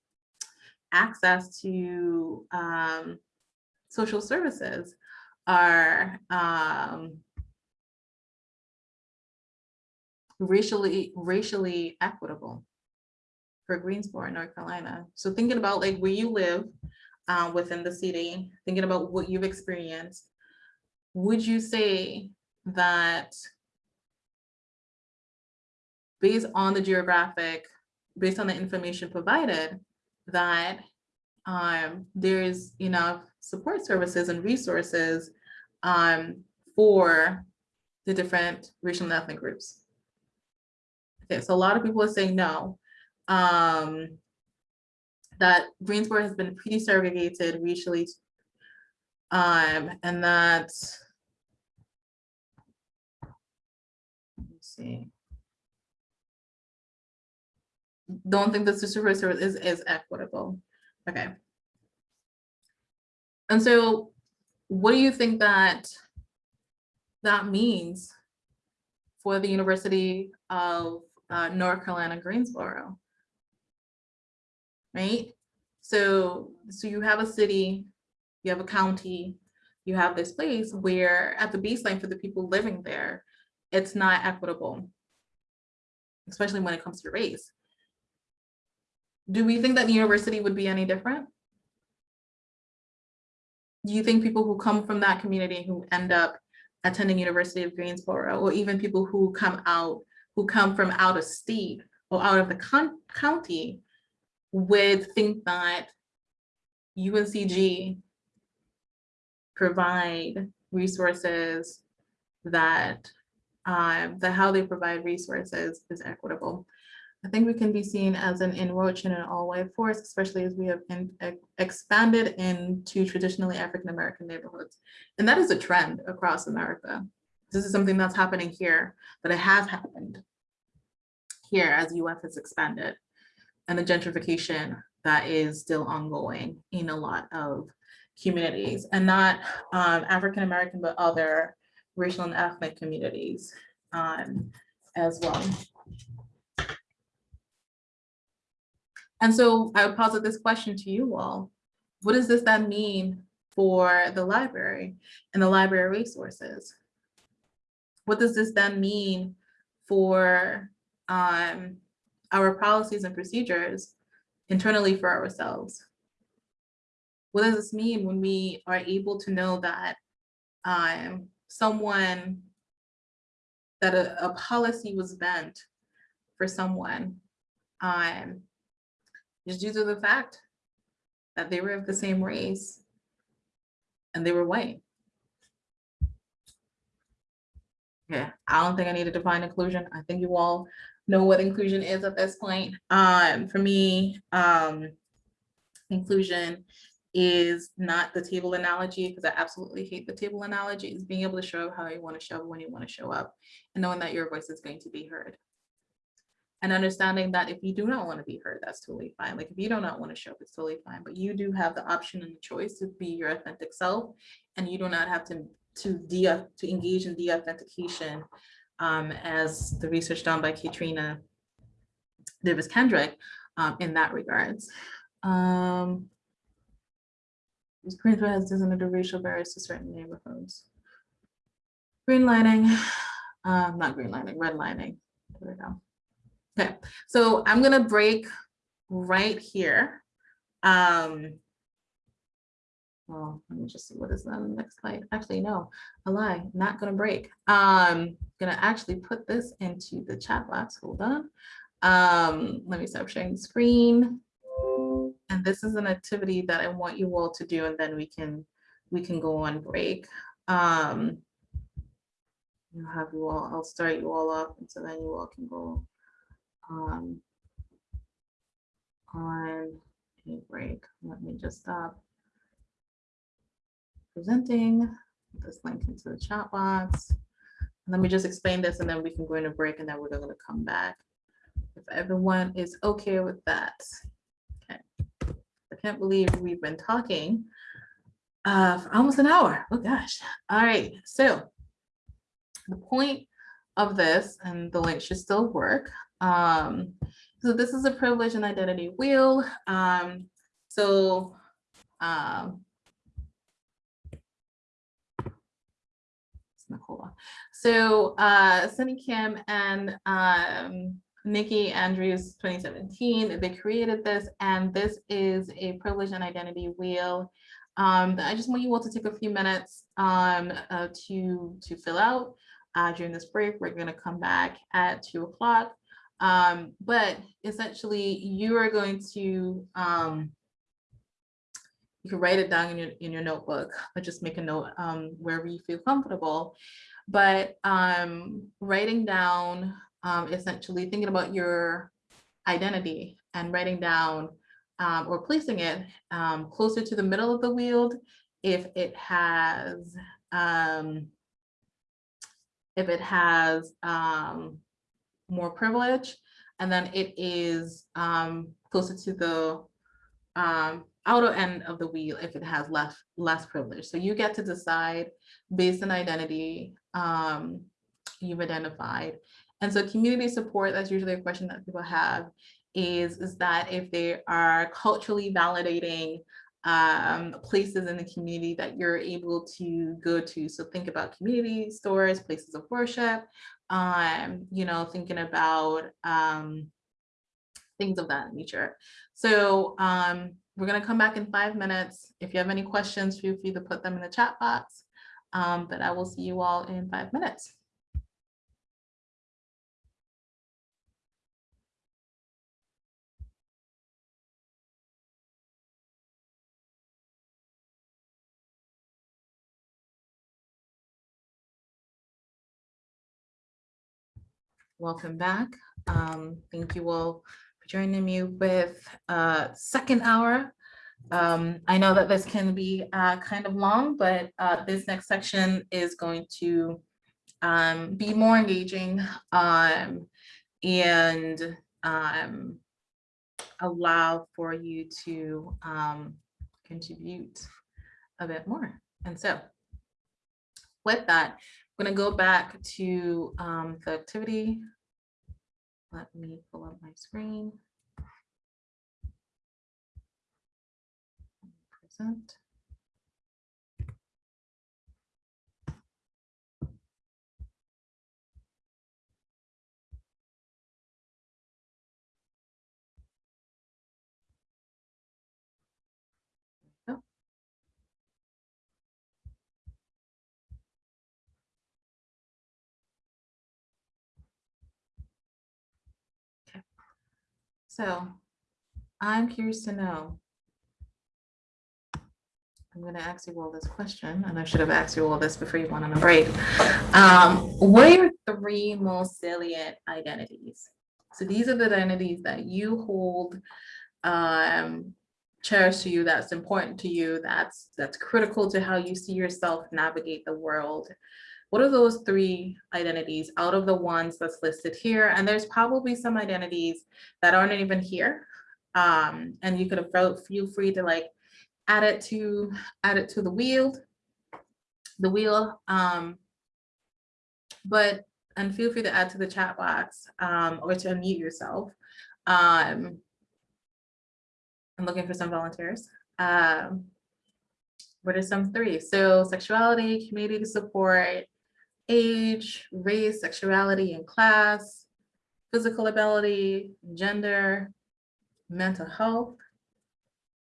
access to um, social services are um, racially racially equitable for Greensboro, North Carolina. So thinking about like where you live uh, within the city, thinking about what you've experienced, would you say that based on the geographic, based on the information provided, that um, there's enough support services and resources um, for the different racial and ethnic groups. Okay, so a lot of people are saying no. Um, that Greensboro has been pretty segregated racially, um, and that, let me see don't think the super is, is equitable. Okay. And so what do you think that that means for the University of uh, North Carolina, Greensboro? Right? So, so you have a city, you have a county, you have this place where at the baseline for the people living there, it's not equitable, especially when it comes to race. Do we think that the university would be any different? Do you think people who come from that community who end up attending University of Greensboro, or even people who come out, who come from out of state or out of the county would think that UNCG provide resources that um, that how they provide resources is equitable. I think we can be seen as an enroaching and all-white force, especially as we have in, expanded into traditionally African-American neighborhoods. And that is a trend across America. This is something that's happening here, but it has happened here as UF has expanded and the gentrification that is still ongoing in a lot of communities and not um, African-American, but other racial and ethnic communities um, as well. And so I would posit this question to you all. What does this then mean for the library and the library resources? What does this then mean for um, our policies and procedures internally for ourselves. What does this mean when we are able to know that um, someone, that a, a policy was bent for someone um, just due to the fact that they were of the same race and they were white. Yeah, I don't think I need to define inclusion. I think you all know what inclusion is at this point. Um, for me, um, inclusion is not the table analogy because I absolutely hate the table analogy. Is being able to show up how you want to show up when you want to show up and knowing that your voice is going to be heard. And understanding that if you do not want to be heard, that's totally fine. Like if you do not want to show up, it's totally fine. But you do have the option and the choice to be your authentic self, and you do not have to to de to engage in de-authentication, um, as the research done by Kaetrena Davis Kendrick um, in that regards. Um, Greensboro has designated racial barriers to certain neighborhoods. Greenlining, [sighs] um, not greenlining, redlining. There we go. Okay, so I'm gonna break right here. Um, well, let me just see what is on the next slide. Actually, no, a lie, not gonna break. Um, gonna actually put this into the chat box. Hold on. Um, let me stop sharing the screen. And this is an activity that I want you all to do, and then we can we can go on break. Um, I'll have you all, I'll start you all up, and so then you all can go um, on a break. Let me just stop presenting, this link into the chat box. Let me just explain this and then we can go into break and then we're gonna come back. If everyone is okay with that. Okay. I can't believe we've been talking uh, for almost an hour. Oh gosh. All right, so the point of this, and the link should still work. Um, so this is a privilege and identity wheel. Um, so um, Nicola. So uh, Sunny Kim and um, Nikki Andrews 2017, they created this and this is a privilege and identity wheel. Um, I just want you all to take a few minutes um, uh, to, to fill out uh, during this break. We're gonna come back at two o'clock. Um, but essentially you are going to, um, you can write it down in your, in your notebook, or just make a note um, wherever you feel comfortable. But um, writing down, um, essentially thinking about your identity and writing down um, or placing it closer to the middle of the wheel if it has if it has um, more privilege, and then it is um, closer to the um, outer end of the wheel if it has less less privilege. So you get to decide based on identity um, you've identified. And so community support, that's usually a question that people have, is, is that if they are culturally validating um, places in the community that you're able to go to. So think about community stores, places of worship, um, you know, thinking about um, things of that nature. So um, we're gonna come back in five minutes. If you have any questions, feel free to put them in the chat box. Um, but I will see you all in five minutes. Welcome back. Um, thank you all for joining me with uh, second hour. Um, I know that this can be uh, kind of long, but uh, this next section is going to um, be more engaging um, and um, allow for you to um, contribute a bit more. And so with that, I'm going to go back to um, the activity. Let me pull up my screen. Present. So I'm curious to know. I'm gonna ask you all this question, and I should have asked you all this before you went on a break. Um, what are your three most salient identities? So these are the identities that you hold um, cherished to you, that's important to you, that's that's critical to how you see yourself navigate the world. What are those three identities out of the ones that's listed here? And there's probably some identities that aren't even here. Um, and you could have feel free to like add it to add it to the wheel, the wheel. Um, but and feel free to add to the chat box um, or to unmute yourself. Um, I'm looking for some volunteers. Um, what are some three? So sexuality, community support, age, race, sexuality, and class, physical ability, gender, mental health.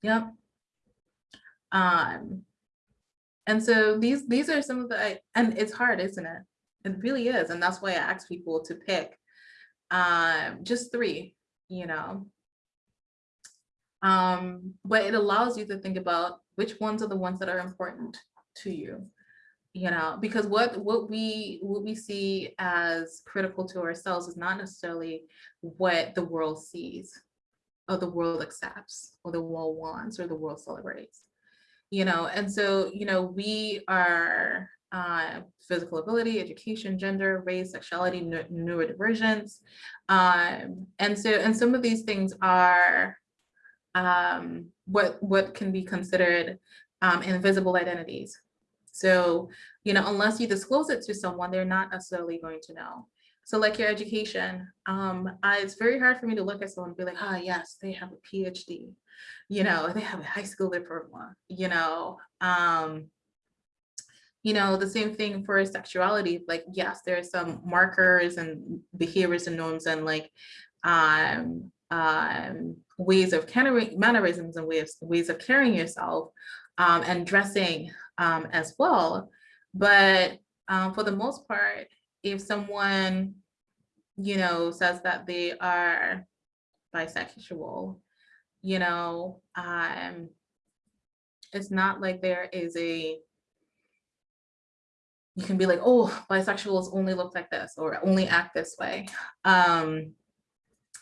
Yep. Um, and so these these are some of the and it's hard, isn't it? It really is, and that's why I ask people to pick um, just three. You know, um, but it allows you to think about which ones are the ones that are important to you you know because what what we what we see as critical to ourselves is not necessarily what the world sees or the world accepts or the world wants or the world celebrates you know and so you know we are uh, physical ability, education, gender, race, sexuality, neurodivergence. Um, and so, and some of these things are um, what, what can be considered um, invisible identities. So, you know, unless you disclose it to someone, they're not necessarily going to know. So like your education, um, I, it's very hard for me to look at someone and be like, ah, yes, they have a PhD, you know, they have a high school diploma, you know, um, you know, the same thing for sexuality, like, yes, there are some markers and behaviors and norms and like, um, um, ways of mannerisms and ways, ways of carrying yourself um, and dressing um, as well. But um, for the most part, if someone, you know, says that they are bisexual, you know, um, it's not like there is a, you can be like, oh, bisexuals only look like this or only act this way. Um,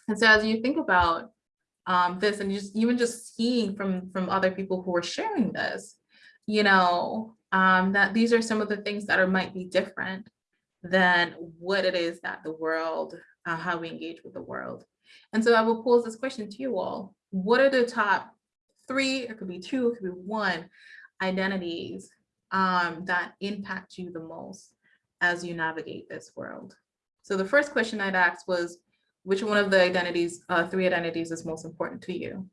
and so as you think about um, this and just even just seeing from from other people who are sharing this, you know, um, that these are some of the things that are might be different than what it is that the world, uh, how we engage with the world. And so I will pose this question to you all. What are the top three, it could be two, it could be one, identities um, that impact you the most as you navigate this world? So the first question I'd ask was, which one of the identities, uh, three identities is most important to you?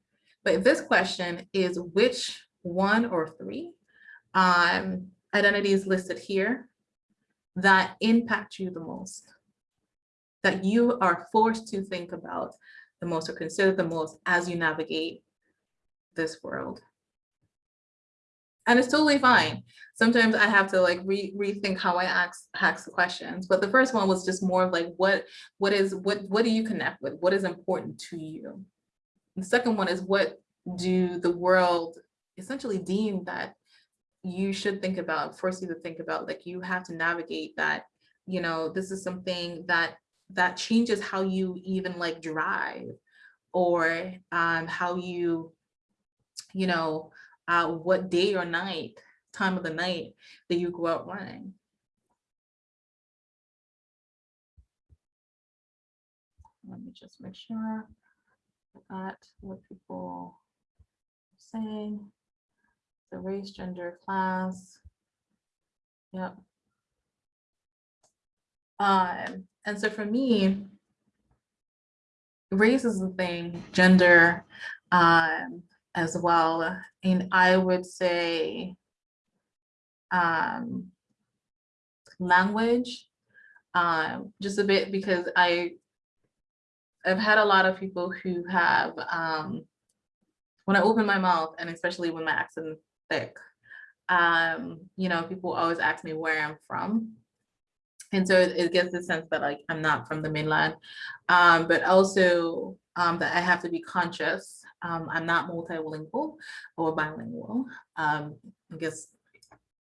But this question is which one or three um, identities listed here that impact you the most, that you are forced to think about the most or consider the most as you navigate this world. And it's totally fine. Sometimes I have to like re rethink how I ask, ask the questions. But the first one was just more of like, what, what is, what, what do you connect with? What is important to you? The second one is what do the world essentially deem that you should think about, force you to think about, like you have to navigate that, you know, this is something that that changes how you even like drive or um, how you, you know, uh, what day or night, time of the night that you go out running. Let me just make sure got what people are saying. The race, gender, class. Yep. Um, and so for me, race is the thing, gender, um, as well. And I would say um, language, um, just a bit because I, I've had a lot of people who have, um, when I open my mouth and especially when my accent thick, um, you know, people always ask me where I'm from. And so it it gives the sense that like I'm not from the mainland, um, but also um, that I have to be conscious. Um, I'm not multilingual or bilingual. Um, I guess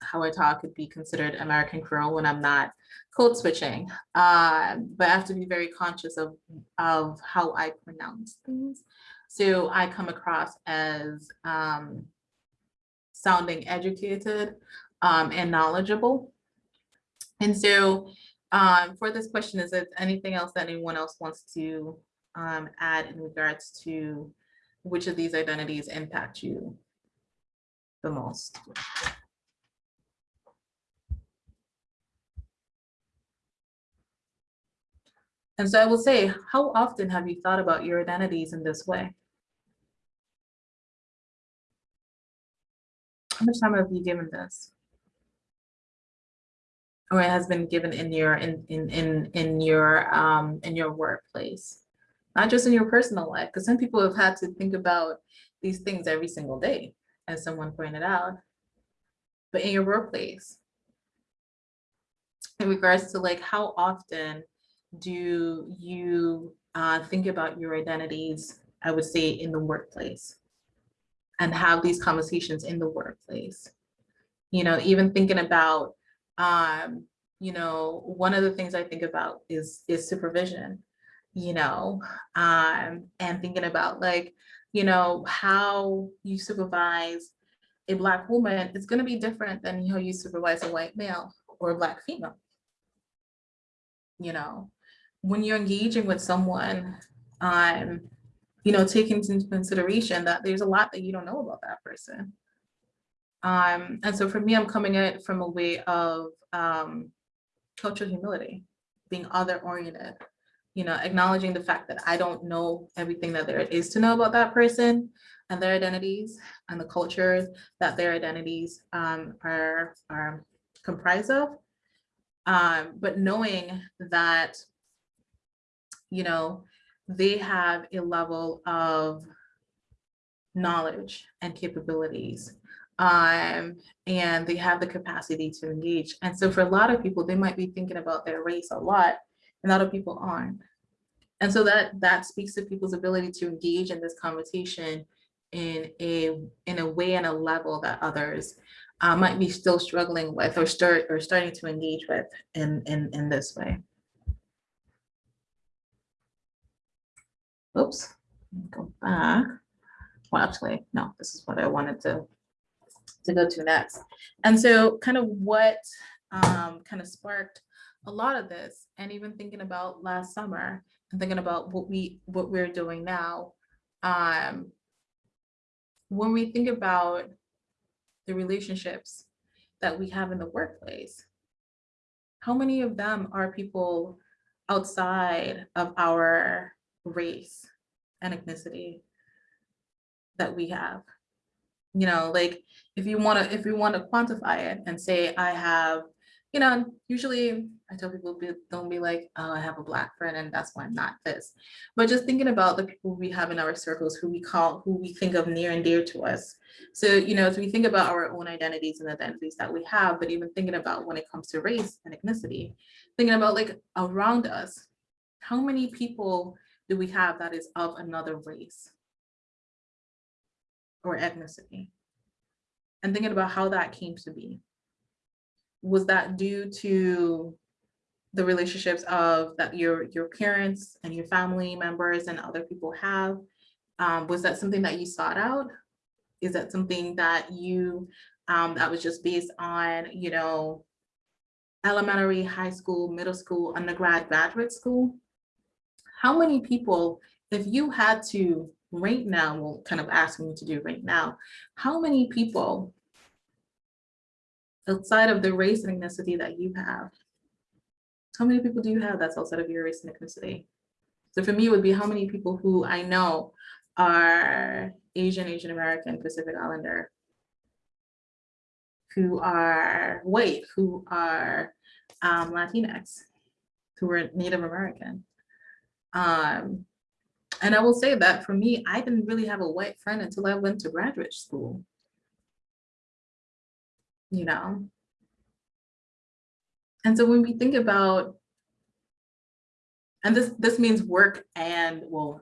how I talk could be considered American Creole when I'm not code switching. Um, but I have to be very conscious of, of how I pronounce things. So I come across as um, sounding educated um, and knowledgeable. And so um, for this question, is there anything else that anyone else wants to um, add in regards to which of these identities impact you the most? And so I will say, how often have you thought about your identities in this way? How much time have you given this? Or it has been given in your, in, in, in, in your, um, in your workplace? Not just in your personal life, because some people have had to think about these things every single day, as someone pointed out. But in your workplace, in regards to like how often do you uh, think about your identities, I would say in the workplace and have these conversations in the workplace. You know, even thinking about, um, you know, one of the things I think about is, is supervision, you know, um, and thinking about like, you know, how you supervise a black woman is going to be different than how you supervise a white male or a black female. You know, when you're engaging with someone, um, you know, take into consideration that there's a lot that you don't know about that person. Um, and so for me, I'm coming at it from a way of um, cultural humility, being other oriented, you know, acknowledging the fact that I don't know everything that there is to know about that person and their identities and the cultures that their identities um, are, are comprised of. Um, but knowing that you know, they have a level of knowledge and capabilities um, and they have the capacity to engage. And so for a lot of people, they might be thinking about their race a lot and other people aren't. And so that that speaks to people's ability to engage in this conversation in a in a way and a level that others uh, might be still struggling with or start or starting to engage with in in in this way. Oops, go back. Well, actually, no, this is what I wanted to, to go to next. And so kind of what um, kind of sparked a lot of this and even thinking about last summer and thinking about what we what we're doing now. Um, when we think about the relationships that we have in the workplace, how many of them are people outside of our race and ethnicity that we have. You know, like if you want to, if you want to quantify it and say, I have, you know, usually I tell people don't be like, oh, I have a black friend and that's why I'm not this. But just thinking about the people we have in our circles who we call, who we think of near and dear to us. So, you know, as we think about our own identities and identities that we have, but even thinking about when it comes to race and ethnicity, thinking about like around us, how many people do we have that is of another race or ethnicity? And thinking about how that came to be. Was that due to the relationships of that your your parents and your family members and other people have? Um, was that something that you sought out? Is that something that you um, that was just based on, you know, elementary, high school, middle school, undergrad, graduate school? How many people, if you had to right now, well, kind of asking you to do right now, how many people outside of the race and ethnicity that you have, how many people do you have that's outside of your race and ethnicity? So for me, it would be how many people who I know are Asian, Asian American, Pacific Islander, who are white, who are um, Latinx, who are Native American. Um, and I will say that for me, I didn't really have a white friend until I went to graduate school. You know? And so when we think about, and this, this means work and, well,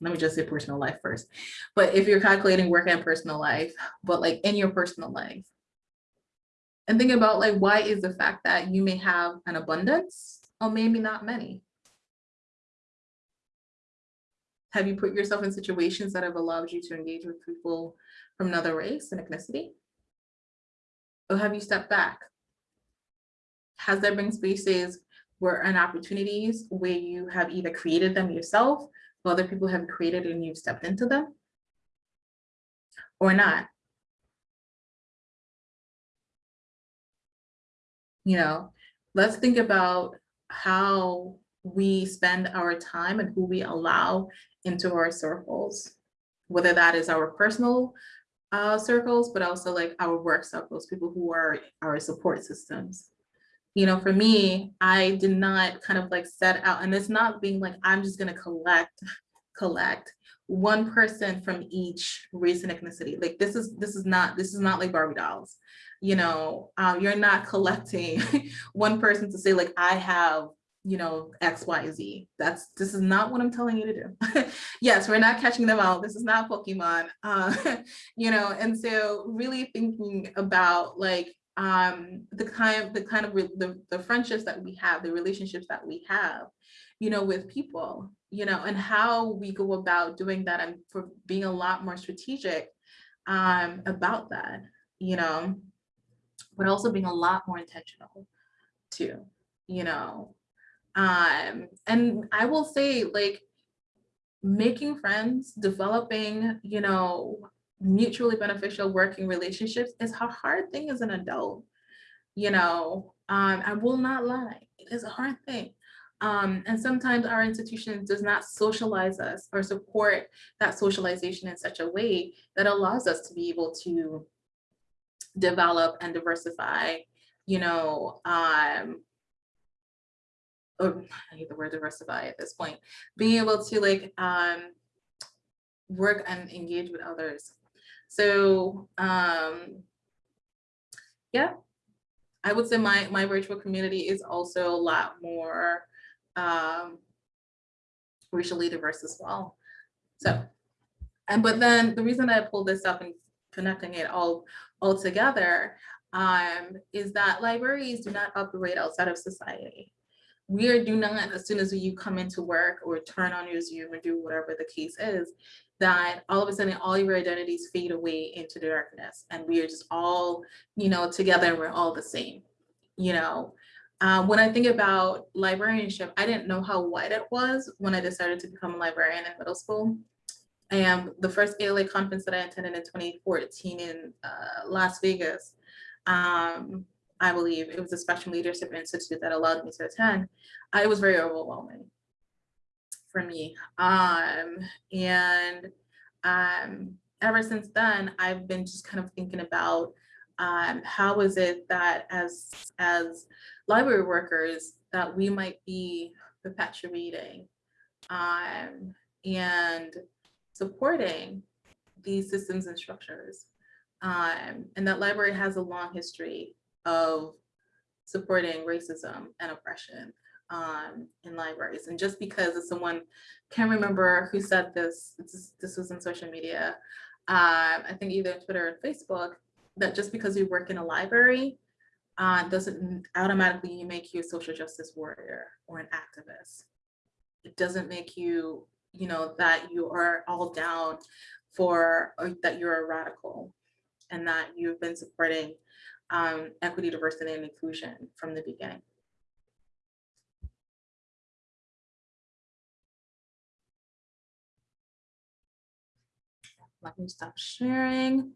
let me just say personal life first. But if you're calculating work and personal life, but like in your personal life, and think about like, why is the fact that you may have an abundance or maybe not many? Have you put yourself in situations that have allowed you to engage with people from another race and ethnicity? Or have you stepped back? Has there been spaces where and opportunities where you have either created them yourself, or other people have created and you've stepped into them? Or not? You know, let's think about how we spend our time and who we allow into our circles, whether that is our personal uh, circles, but also like our work circles, people who are our support systems. You know, for me, I did not kind of like set out, and it's not being like, I'm just gonna collect, collect one person from each race and ethnicity. Like this is, this is not, this is not like Barbie dolls. You know, uh, you're not [laughs] collecting one person to say like, I have you know, X, Y, Z. That's, this is not what I'm telling you to do. [laughs] yes, we're not catching them out. This is not Pokemon, uh, [laughs] you know, and so really thinking about like um, the kind, the kind of the, the friendships that we have, the relationships that we have, you know, with people, you know, and how we go about doing that and for being a lot more strategic um, about that, you know, but also being a lot more intentional too, you know, um, and I will say like making friends, developing, you know, mutually beneficial working relationships is a hard thing as an adult. You know, um, I will not lie, it is a hard thing. Um, and sometimes our institution does not socialize us or support that socialization in such a way that allows us to be able to develop and diversify, you know, um, or I hate the word diversify at this point, being able to like um, work and engage with others. So um, yeah, I would say my, my virtual community is also a lot more um, racially diverse as well. So, and but then the reason I pulled this up and connecting it all, all together um, is that libraries do not operate outside of society we are do not, as soon as you come into work or turn on your Zoom or do whatever the case is, that all of a sudden all your identities fade away into the darkness and we are just all, you know, together and we're all the same, you know. Uh, when I think about librarianship, I didn't know how wide it was when I decided to become a librarian in middle school. And the first ALA conference that I attended in 2014 in uh, Las Vegas, um, I believe it was the Spectrum Leadership Institute that allowed me to attend, it was very overwhelming for me. Um, and um, ever since then, I've been just kind of thinking about um, how is it that as, as library workers that we might be perpetuating um, and supporting these systems and structures. Um, and that library has a long history of supporting racism and oppression um, in libraries. And just because someone can't remember who said this, this, this was in social media, uh, I think either Twitter or Facebook, that just because you work in a library uh, doesn't automatically make you a social justice warrior or an activist. It doesn't make you, you know, that you are all down for, or that you're a radical and that you've been supporting um, equity, diversity, and inclusion from the beginning. Let me stop sharing.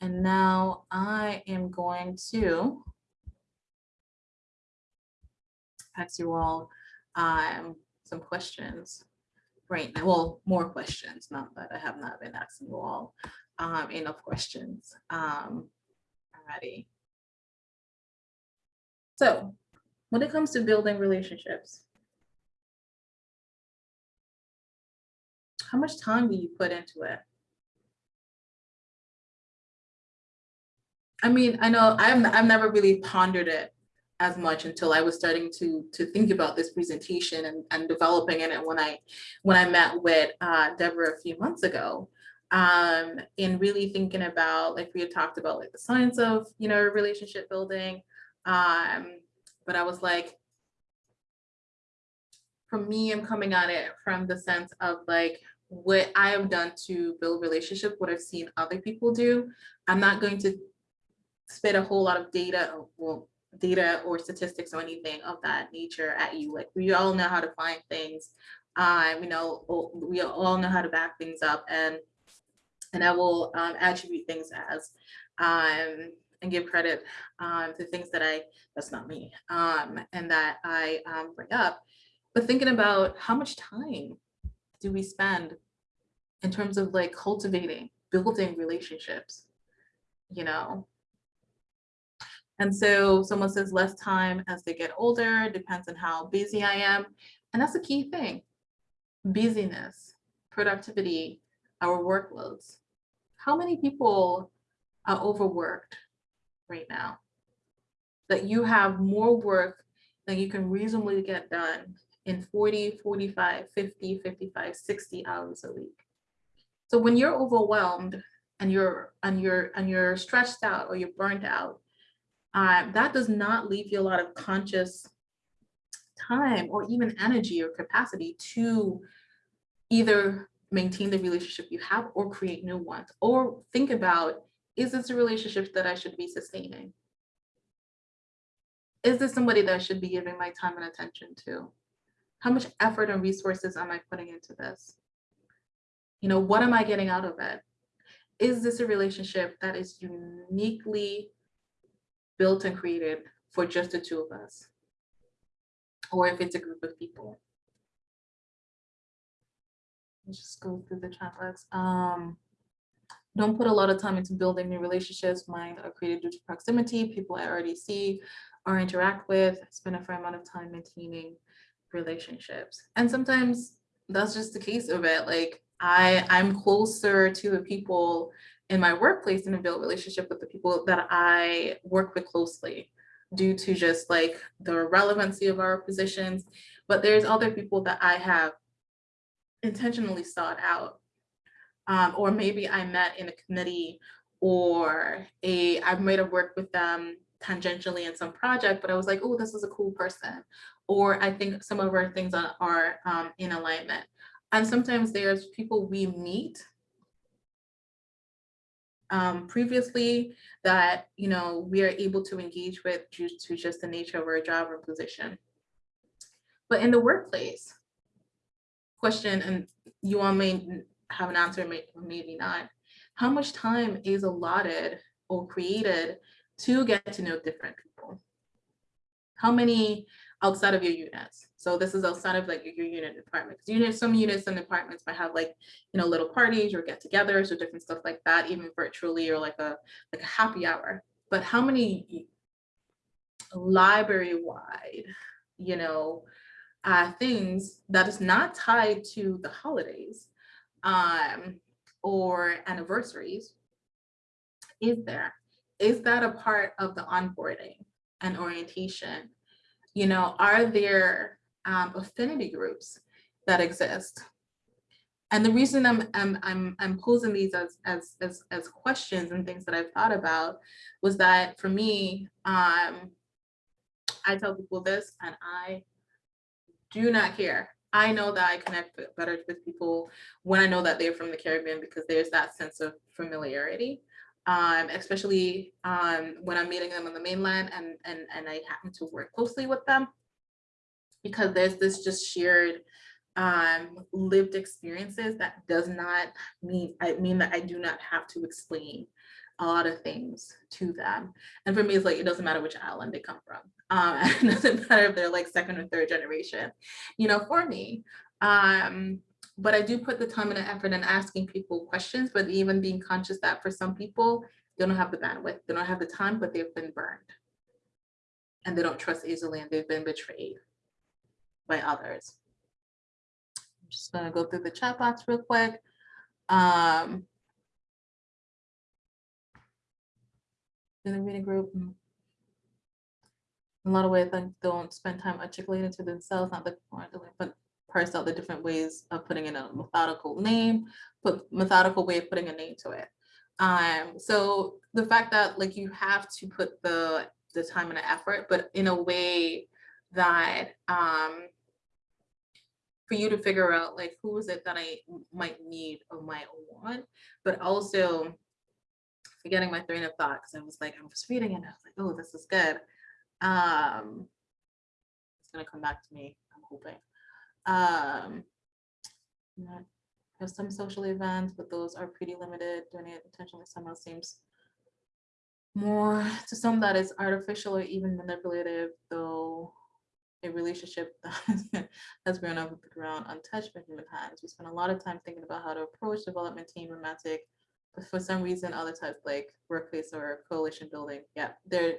And now I am going to ask you all um, some questions right now. Well, more questions, not that I have not been asking you all um, enough questions. Um, already. So when it comes to building relationships, how much time do you put into it? I mean, I know I've, I've never really pondered it as much until I was starting to to think about this presentation and, and developing it. When I when I met with uh, Deborah a few months ago, um, and really thinking about like we had talked about like the science of you know relationship building, um, but I was like, for me, I'm coming at it from the sense of like what I have done to build relationship, what I've seen other people do. I'm not going to spit a whole lot of data, well, data or statistics or anything of that nature at you. Like we all know how to find things. Um, you know, we all know how to back things up and and I will um, attribute things as um, and give credit um, to things that I, that's not me, um, and that I um, bring up. But thinking about how much time do we spend in terms of like cultivating, building relationships, you know? And so someone says less time as they get older, depends on how busy I am. And that's a key thing. Busyness, productivity, our workloads. How many people are overworked right now? That you have more work than you can reasonably get done in 40, 45, 50, 55, 60 hours a week. So when you're overwhelmed and you're and you're and you're stressed out or you're burnt out, uh, that does not leave you a lot of conscious time or even energy or capacity to either maintain the relationship you have or create new ones or think about is this a relationship that I should be sustaining? Is this somebody that I should be giving my time and attention to? How much effort and resources am I putting into this? You know, what am I getting out of it? Is this a relationship that is uniquely built and created for just the two of us? Or if it's a group of people? Let's just go through the chat box. Um, don't put a lot of time into building new relationships. Mine are created due to proximity, people I already see or interact with, spend a fair amount of time maintaining relationships. And sometimes that's just the case of it. Like I, I'm closer to the people in my workplace and build relationship with the people that I work with closely due to just like the relevancy of our positions. But there's other people that I have intentionally sought out. Um, or maybe I met in a committee or a, I might have worked with them tangentially in some project, but I was like, oh, this is a cool person. Or I think some of our things are, are um, in alignment. And sometimes there's people we meet um, previously that, you know, we are able to engage with due to just the nature of our job or position. But in the workplace, question, and you all may have an answer, may, maybe not, how much time is allotted or created to get to know different people? How many outside of your units? So this is outside of like your unit department. Because unit, some units and departments might have like, you know, little parties or get-togethers or different stuff like that, even virtually or like a like a happy hour. But how many library-wide, you know, uh, things that is not tied to the holidays um, or anniversaries is there? Is that a part of the onboarding and orientation? You know, are there um, affinity groups that exist? And the reason I'm, I'm, I'm, I'm posing these as, as, as, as questions and things that I've thought about was that for me, um, I tell people this and I do not care. I know that I connect better with people when I know that they're from the Caribbean because there's that sense of familiarity um, especially um, when I'm meeting them on the mainland and, and, and I happen to work closely with them because there's this just shared um, lived experiences that does not mean, I mean that I do not have to explain a lot of things to them. And for me, it's like, it doesn't matter which island they come from. Um, [laughs] it doesn't matter if they're like second or third generation, you know, for me. Um, but I do put the time and the effort in asking people questions, but even being conscious that for some people, they don't have the bandwidth, they don't have the time, but they've been burned. And they don't trust easily and they've been betrayed by others. I'm just gonna go through the chat box real quick. Um, in the reading group, a lot of ways I don't spend time articulating to themselves, not the, but parse out the different ways of putting in a methodical name, put methodical way of putting a name to it. Um, so the fact that like you have to put the the time and the effort, but in a way that um for you to figure out like who is it that I might need or might want, but also forgetting my train of thought because I was like, I was reading and I was like, oh, this is good. Um, it's gonna come back to me, I'm hoping. Um, there's some social events, but those are pretty limited, doing it intentionally somehow seems more to some that is artificial or even manipulative, though a relationship that [laughs] has grown up the ground untouched by human hands. We spend a lot of time thinking about how to approach development team romantic, for some reason, other types like workplace or coalition building. Yeah, there,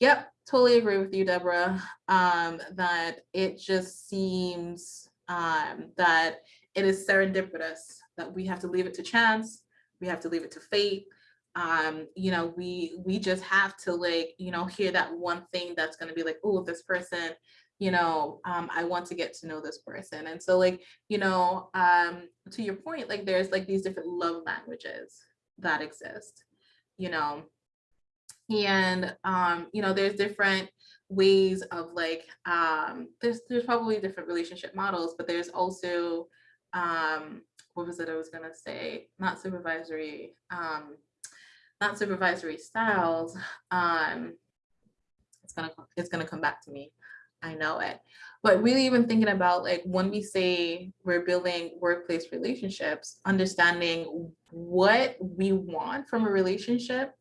yep, totally agree with you, Deborah. Um, that it just seems um, that it is serendipitous that we have to leave it to chance, we have to leave it to fate. Um, you know, we we just have to like, you know, hear that one thing that's gonna be like, oh, this person, you know, um, I want to get to know this person. And so like, you know, um, to your point, like there's like these different love languages that exist, you know. And um, you know, there's different ways of like um there's there's probably different relationship models, but there's also um what was it I was gonna say? Not supervisory, um, not supervisory styles. Um it's gonna it's gonna come back to me. I know it. But really even thinking about like when we say we're building workplace relationships, understanding what we want from a relationship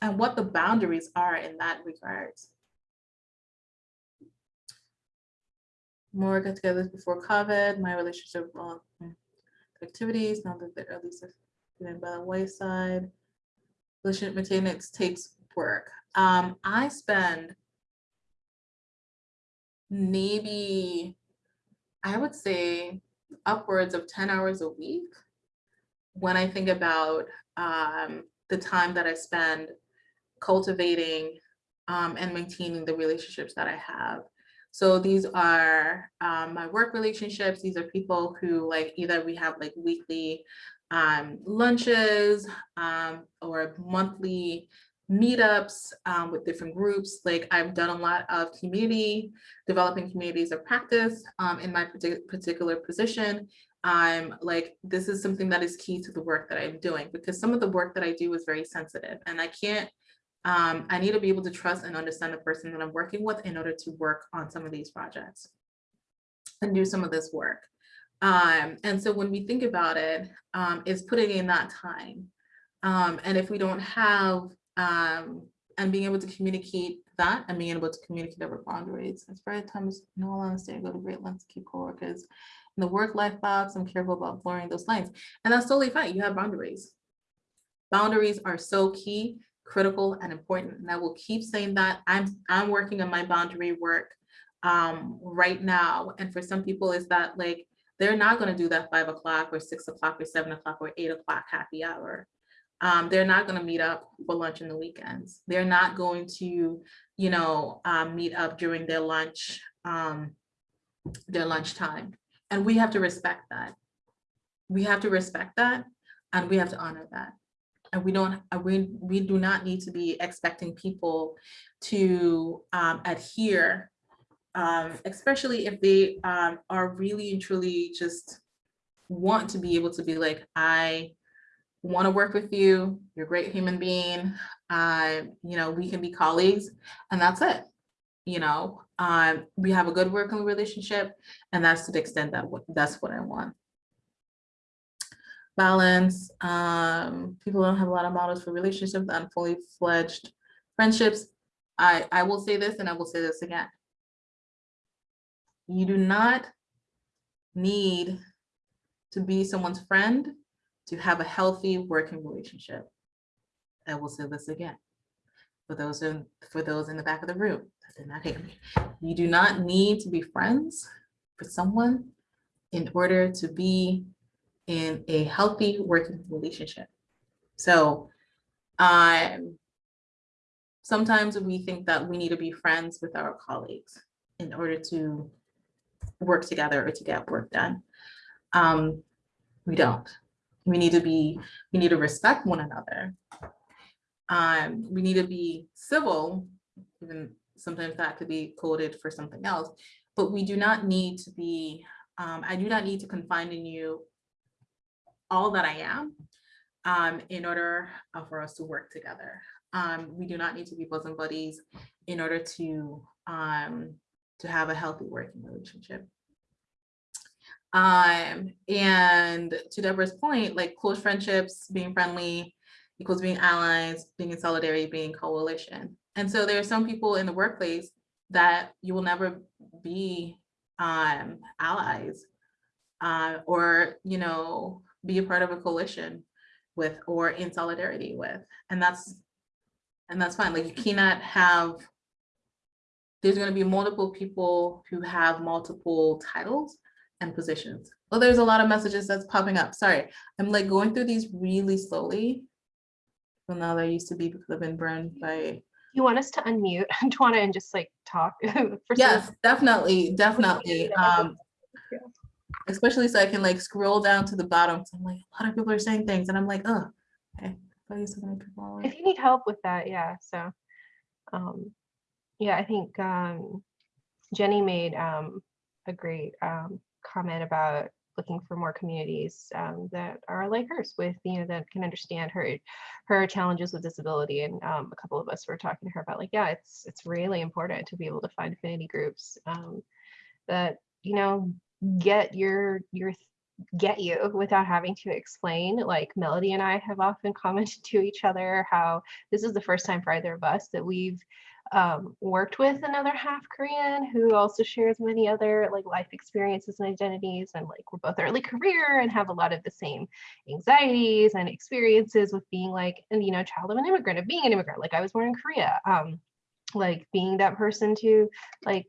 and what the boundaries are in that regard. More get-togethers before COVID, my relationship well, mm, activities, now that they're the early given by the wayside. Relationship maintenance takes work. Um, I spend maybe, I would say upwards of 10 hours a week when I think about um, the time that I spend cultivating um, and maintaining the relationships that I have. So these are um, my work relationships. These are people who like either we have like weekly um, lunches um, or monthly meetups um, with different groups. Like I've done a lot of community, developing communities of practice um, in my partic particular position. I'm like, this is something that is key to the work that I'm doing because some of the work that I do is very sensitive and I can't um, I need to be able to trust and understand the person that I'm working with in order to work on some of these projects and do some of this work. Um, and so when we think about it, um, it's putting in that time. Um, and if we don't have, um, and being able to communicate that and being able to communicate over boundaries, As it's very times, in all I go to great lengths to keep coworkers in the work-life box. I'm careful about blurring those lines. And that's totally fine. You have boundaries. Boundaries are so key critical and important. And I will keep saying that I'm, I'm working on my boundary work um, right now. And for some people is that like, they're not gonna do that five o'clock or six o'clock or seven o'clock or eight o'clock happy hour. Um, they're not gonna meet up for lunch in the weekends. They're not going to, you know, um, meet up during their lunch, um, their lunchtime. And we have to respect that. We have to respect that and we have to honor that and we don't we we do not need to be expecting people to um, adhere um, especially if they um, are really and truly just want to be able to be like i want to work with you you're a great human being uh, you know we can be colleagues and that's it you know um, we have a good working relationship and that's to the extent that that's what i want balance. Um, people don't have a lot of models for relationships and fully fledged friendships. I, I will say this and I will say this again. You do not need to be someone's friend to have a healthy working relationship. I will say this again. For those in for those in the back of the room that did not hear me. You do not need to be friends with someone in order to be in a healthy working relationship. So um, sometimes we think that we need to be friends with our colleagues in order to work together or to get work done. Um, we don't. We need to be, we need to respect one another. Um, we need to be civil, even sometimes that could be coded for something else, but we do not need to be, um, I do not need to confine in you all that I am um, in order uh, for us to work together. Um, we do not need to be bosom buddies in order to um, to have a healthy working relationship. Um, and to Deborah's point, like close friendships, being friendly equals being allies, being in solidarity, being coalition. And so there are some people in the workplace that you will never be um, allies uh, or, you know, be a part of a coalition with or in solidarity with. And that's and that's fine. Like you cannot have there's going to be multiple people who have multiple titles and positions. Well, there's a lot of messages that's popping up. Sorry, I'm like going through these really slowly. Well, now there used to be because I've been burned by. You want us to unmute [laughs] Tawana and just like talk? [laughs] for some- Yes, definitely, definitely. Um, especially so I can like scroll down to the bottom. So I'm like, a lot of people are saying things, and I'm like, oh, okay. I thought so many people are If you need help with that, yeah, so. um Yeah, I think um Jenny made um a great um comment about looking for more communities um that are like hers with, you know, that can understand her her challenges with disability. And um a couple of us were talking to her about like, yeah, it's it's really important to be able to find affinity groups um that, you know, get your your get you without having to explain. Like Melody and I have often [laughs] commented to each other how this is the first time for either of us that we've um, worked with another half Korean who also shares many other like life experiences and identities. And like we're both early career and have a lot of the same anxieties and experiences with being like, and you know, child of an immigrant, of being an immigrant. Like I was born in Korea. Um, like being that person to like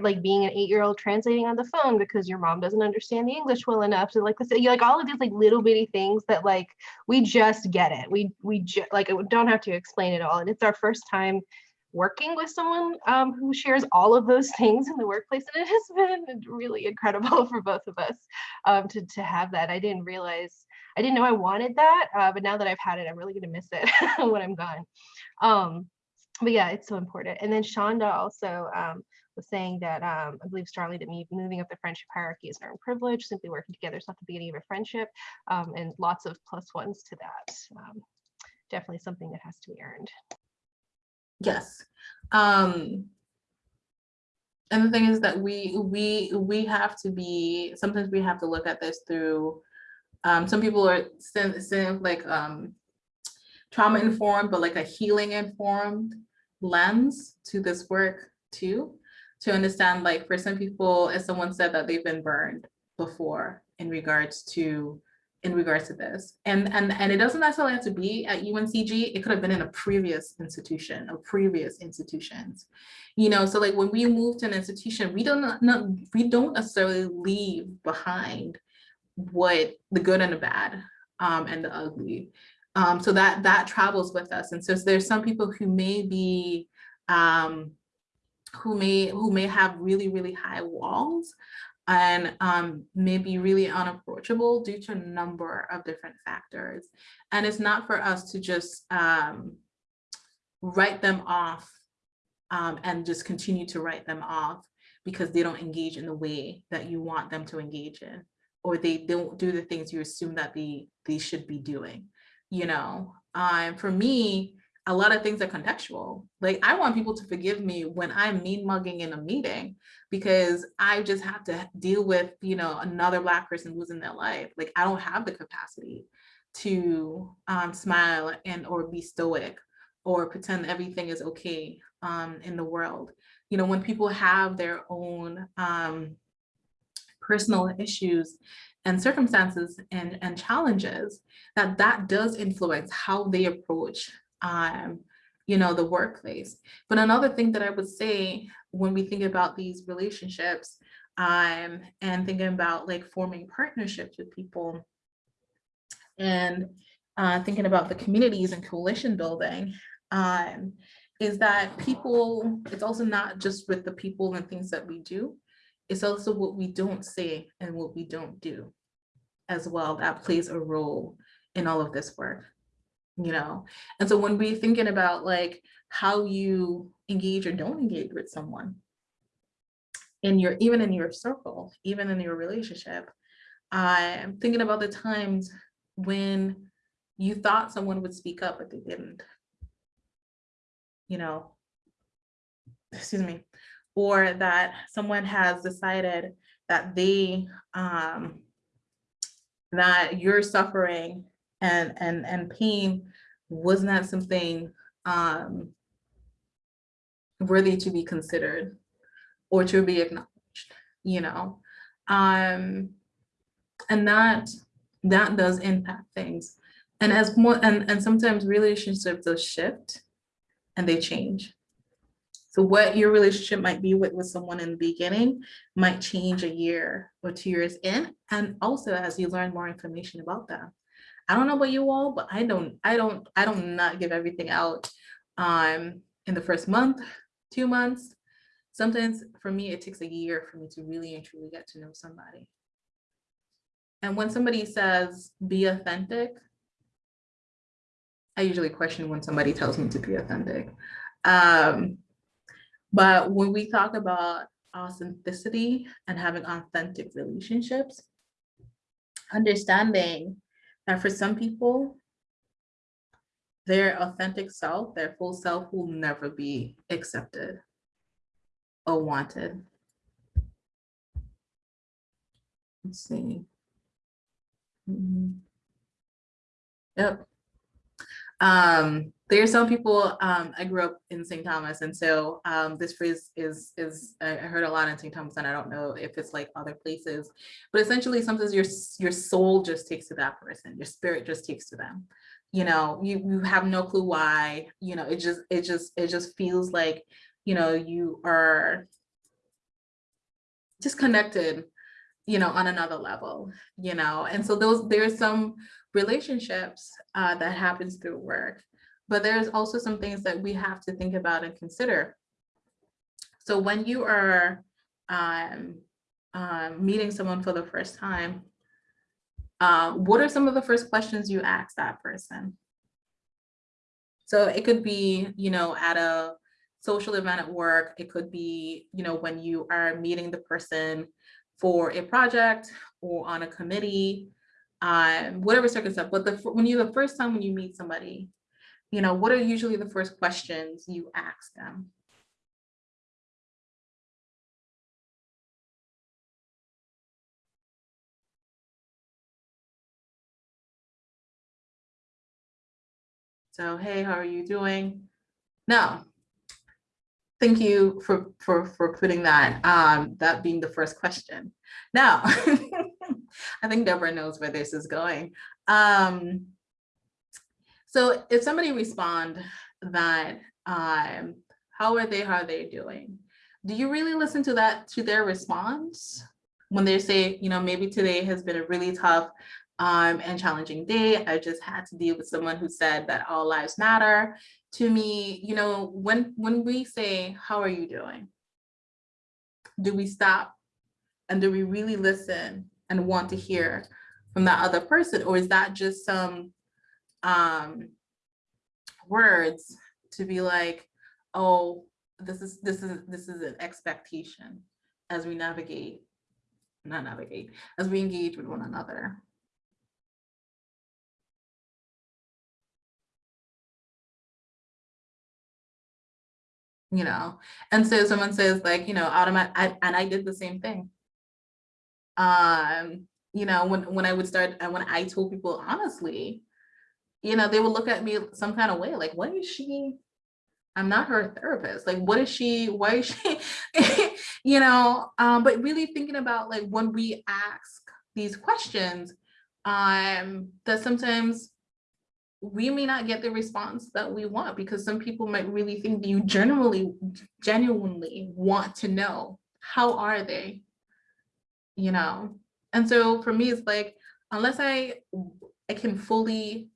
like being an eight-year-old translating on the phone because your mom doesn't understand the English well enough to like you like all of these like little bitty things that like we just get it. We we like don't have to explain it all, and it's our first time working with someone um, who shares all of those things in the workplace, and it has [laughs] been really incredible [laughs] for both of us um, to to have that. I didn't realize. I didn't know I wanted that, uh, but now that I've had it, I'm really gonna miss it [laughs] when I'm gone. Um, but yeah, it's so important. And then Shonda also um, was saying that um, I believe strongly that me moving up the friendship hierarchy is an earned privilege. Simply working together is not the beginning of a friendship, um, and lots of plus ones to that. Definitely something that has to be earned. Yes. Um, and the thing is that we we we have to be sometimes we have to look at this through um, some people are like um, trauma informed, but like a healing informed lens to this work too, to understand like for some people, as someone said that they've been burned before in regards to in regards to this. And, and, and it doesn't necessarily have to be at UNCG, it could have been in a previous institution or previous institutions. You know, so like when we move to an institution, we don't not, we don't necessarily leave behind what the good and the bad um, and the ugly. Um, so that that travels with us. And so there's some people who may be um, who may who may have really, really high walls and um, may be really unapproachable due to a number of different factors. And it's not for us to just um, write them off um, and just continue to write them off because they don't engage in the way that you want them to engage in, or they don't do the things you assume that they, they should be doing, you know? Um, for me, a lot of things are contextual. Like I want people to forgive me when I'm mean mugging in a meeting because I just have to deal with, you know, another black person losing their life. Like I don't have the capacity to um, smile and or be stoic or pretend everything is okay um, in the world. You know, when people have their own um, personal issues and circumstances and, and challenges, that that does influence how they approach um, you know, the workplace. But another thing that I would say when we think about these relationships um, and thinking about like forming partnerships with people and uh, thinking about the communities and coalition building, um, is that people, it's also not just with the people and things that we do. It's also what we don't say and what we don't do as well that plays a role in all of this work, you know? And so when we're thinking about like how you engage or don't engage with someone in your, even in your circle, even in your relationship, I'm thinking about the times when you thought someone would speak up, but they didn't. You know, excuse me, or that someone has decided that they, um, that you're suffering and, and, and pain was not something, um, worthy to be considered or to be acknowledged, you know? Um, and that, that does impact things. And as more, and, and sometimes relationships will shift and they change. So what your relationship might be with, with someone in the beginning might change a year or two years in. And also as you learn more information about them. I don't know about you all, but I don't, I don't, I don't not give everything out um, in the first month, two months. Sometimes for me, it takes a year for me to really and truly get to know somebody. And when somebody says, be authentic, I usually question when somebody tells me to be authentic. Um, but when we talk about authenticity and having authentic relationships, understanding that for some people, their authentic self, their full self will never be accepted or wanted. Let's see. Mhm. Yep. Um, there are some people, um, I grew up in St. Thomas, and so um, this phrase is, is I heard a lot in St. Thomas, and I don't know if it's like other places, but essentially sometimes your, your soul just takes to that person, your spirit just takes to them. You know, you, you have no clue why, you know, it just, it just, it just feels like, you know, you are just connected, you know, on another level, you know, and so those, there's some relationships uh, that happens through work, but there's also some things that we have to think about and consider. So when you are um, um, meeting someone for the first time, uh, what are some of the first questions you ask that person? So it could be, you know, at a social event at work, it could be, you know, when you are meeting the person for a project or on a committee, um, whatever circumstance, but the, when you, the first time when you meet somebody, you know, what are usually the first questions you ask them? So, hey, how are you doing? No. Thank you for, for, for putting that, um, that being the first question. Now, [laughs] I think Deborah knows where this is going. Um, so if somebody respond that, um, how are they, how are they doing? Do you really listen to that, to their response? When they say, you know, maybe today has been a really tough um, and challenging day. I just had to deal with someone who said that all lives matter to me, you know, when, when we say, how are you doing? Do we stop and do we really listen and want to hear from that other person? Or is that just some um, words to be like, oh, this is, this is, this is an expectation as we navigate, not navigate, as we engage with one another. you know and so someone says like you know automatic and i did the same thing um you know when when i would start and when i told people honestly you know they would look at me some kind of way like what is she? I'm not her therapist. Like what is she? Why is she [laughs] you know um but really thinking about like when we ask these questions um that sometimes we may not get the response that we want because some people might really think that you genuinely, genuinely want to know how are they, you know? And so for me, it's like, unless I, I can fully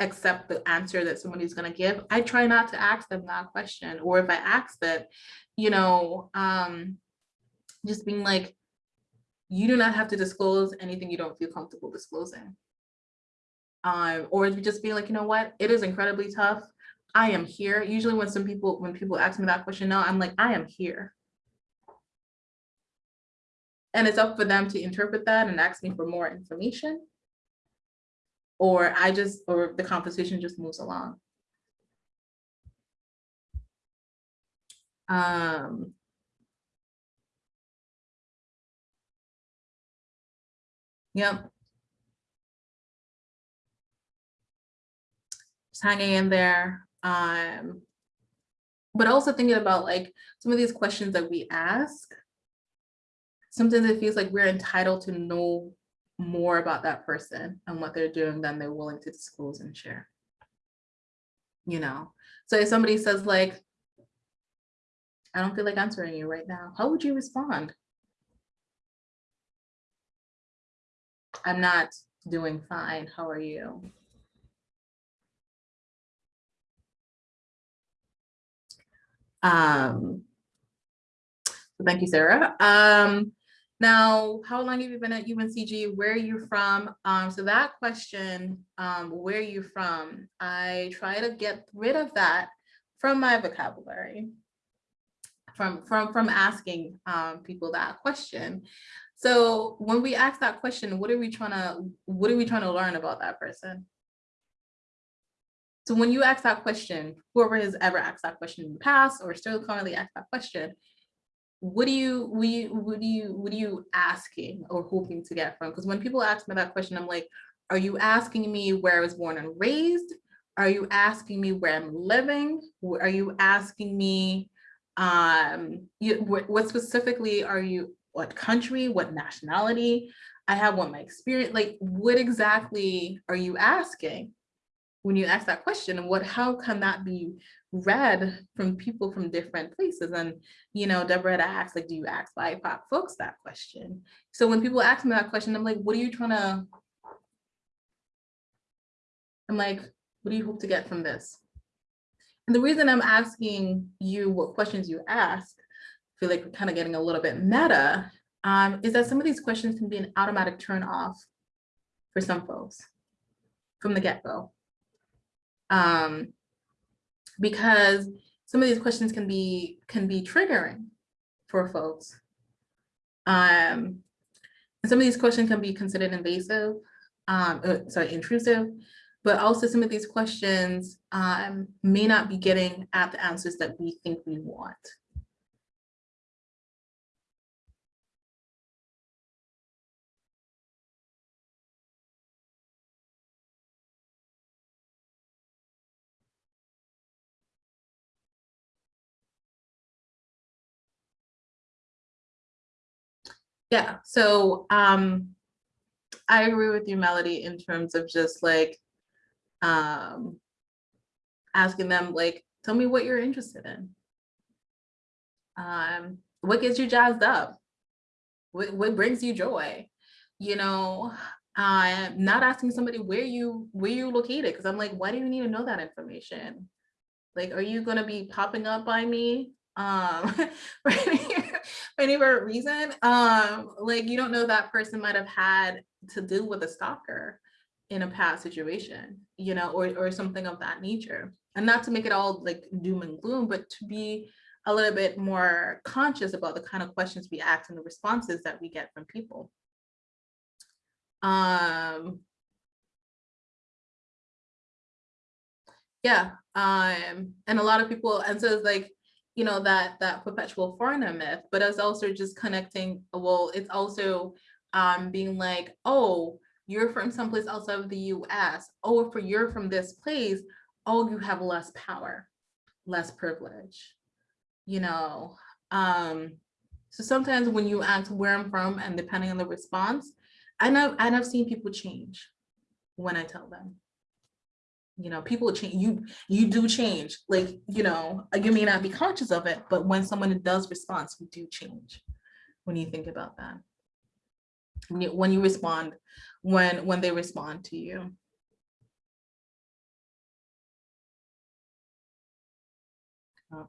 accept the answer that somebody's gonna give, I try not to ask them that question, or if I ask that you know, um, just being like, you do not have to disclose anything you don't feel comfortable disclosing. Um, or just being like, you know what, it is incredibly tough. I am here. Usually when some people, when people ask me that question now, I'm like, I am here. And it's up for them to interpret that and ask me for more information. Or I just, or the conversation just moves along. Um, Yep. Just hanging in there. Um, but also thinking about like some of these questions that we ask. Sometimes it feels like we're entitled to know more about that person and what they're doing than they're willing to disclose and share. You know, so if somebody says like, I don't feel like answering you right now, how would you respond? I'm not doing fine. How are you? Um, thank you, Sarah. Um, now, how long have you been at UNCG? Where are you from? Um, so that question, um, where are you from? I try to get rid of that from my vocabulary, from, from, from asking um, people that question. So when we ask that question, what are we trying to, what are we trying to learn about that person? So when you ask that question, whoever has ever asked that question in the past or still currently ask that question, what do you, what do you, what do you, what are you asking or hoping to get from? Because when people ask me that question, I'm like, are you asking me where I was born and raised? Are you asking me where I'm living? Are you asking me, um, you, what, what specifically are you, what country, what nationality? I have what my experience, like what exactly are you asking? when you ask that question and what how can that be read from people from different places and you know Deborah had asked like do you ask BIPOC folks that question? So when people ask me that question I'm like what are you trying to I'm like what do you hope to get from this? And the reason I'm asking you what questions you ask I feel like we're kind of getting a little bit meta um, is that some of these questions can be an automatic turn off for some folks from the get-go. Um, because some of these questions can be can be triggering for folks. Um, and some of these questions can be considered invasive, um, uh, sorry, intrusive, but also some of these questions um, may not be getting at the answers that we think we want. Yeah, so um, I agree with you, Melody, in terms of just like um, asking them like, tell me what you're interested in. Um, what gets you jazzed up? What, what brings you joy? You know, I'm not asking somebody where you where you located because I'm like, why do you need to know that information? Like, are you gonna be popping up by me um [laughs] for any, for any reason um like you don't know that person might have had to deal with a stalker in a past situation you know or or something of that nature. And not to make it all like doom and gloom but to be a little bit more conscious about the kind of questions we ask and the responses that we get from people. Um yeah um and a lot of people and so it's like you know, that that perpetual foreigner myth, but it's also just connecting, well, it's also um, being like, oh, you're from someplace outside of the US. Oh, if you're from this place, oh, you have less power, less privilege, you know. Um, so sometimes when you ask where I'm from and depending on the response, I know and I've seen people change when I tell them you know people change you you do change like you know you may not be conscious of it but when someone does respond we do change when you think about that when you, respond when when they respond to you. Oh.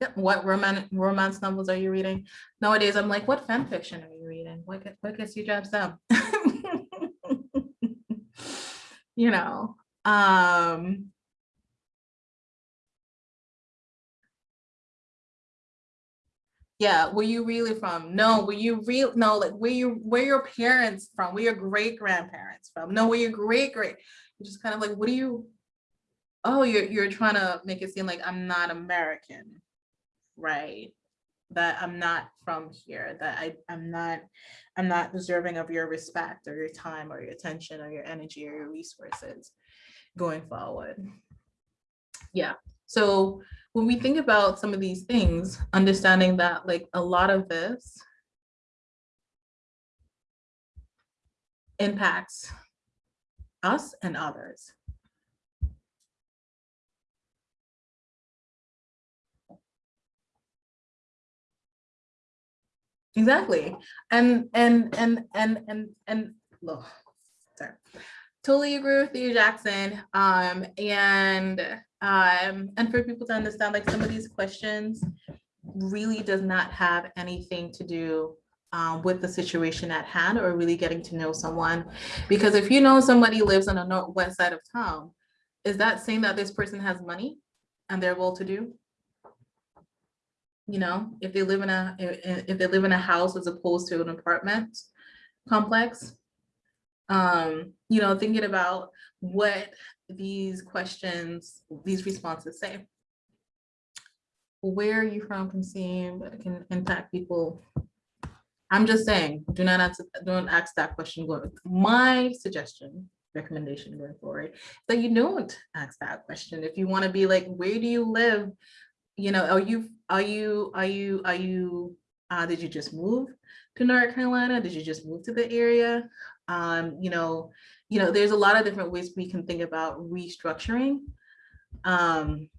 Yep. What romance romance novels are you reading? Nowadays, I'm like, what fan fiction are you reading? What what gets you jobs up? [laughs] You know, um. Yeah, where you really from? No, where you real, no, like where you, where your parents from? Where your great grandparents from? No, where your great great, you're just kind of like, what do you? Oh, you're, you're trying to make it seem like I'm not American, right? That I'm not from here, that I, I'm not, I'm not deserving of your respect or your time or your attention or your energy or your resources going forward. Yeah, so when we think about some of these things, understanding that like a lot of this impacts us and others. Exactly. And, and, and, and, and, and, look, sorry. Totally agree with you, Jackson. Um, and, um, and for people to understand, like some of these questions really does not have anything to do um, with the situation at hand or really getting to know someone. Because if you know somebody lives on the northwest side of town, is that saying that this person has money and they're well to do? You know, if they live in a if they live in a house as opposed to an apartment complex. Um, you know, thinking about what these questions, these responses say. Where are you from can seem, can impact people. I'm just saying, do not ask, don't ask that question. My suggestion, recommendation going forward, that you don't ask that question. If you want to be like, where do you live? You know, are you, are you, are you, are you, uh, did you just move to North Carolina? Did you just move to the area? Um, you know, you know, there's a lot of different ways we can think about restructuring. Um,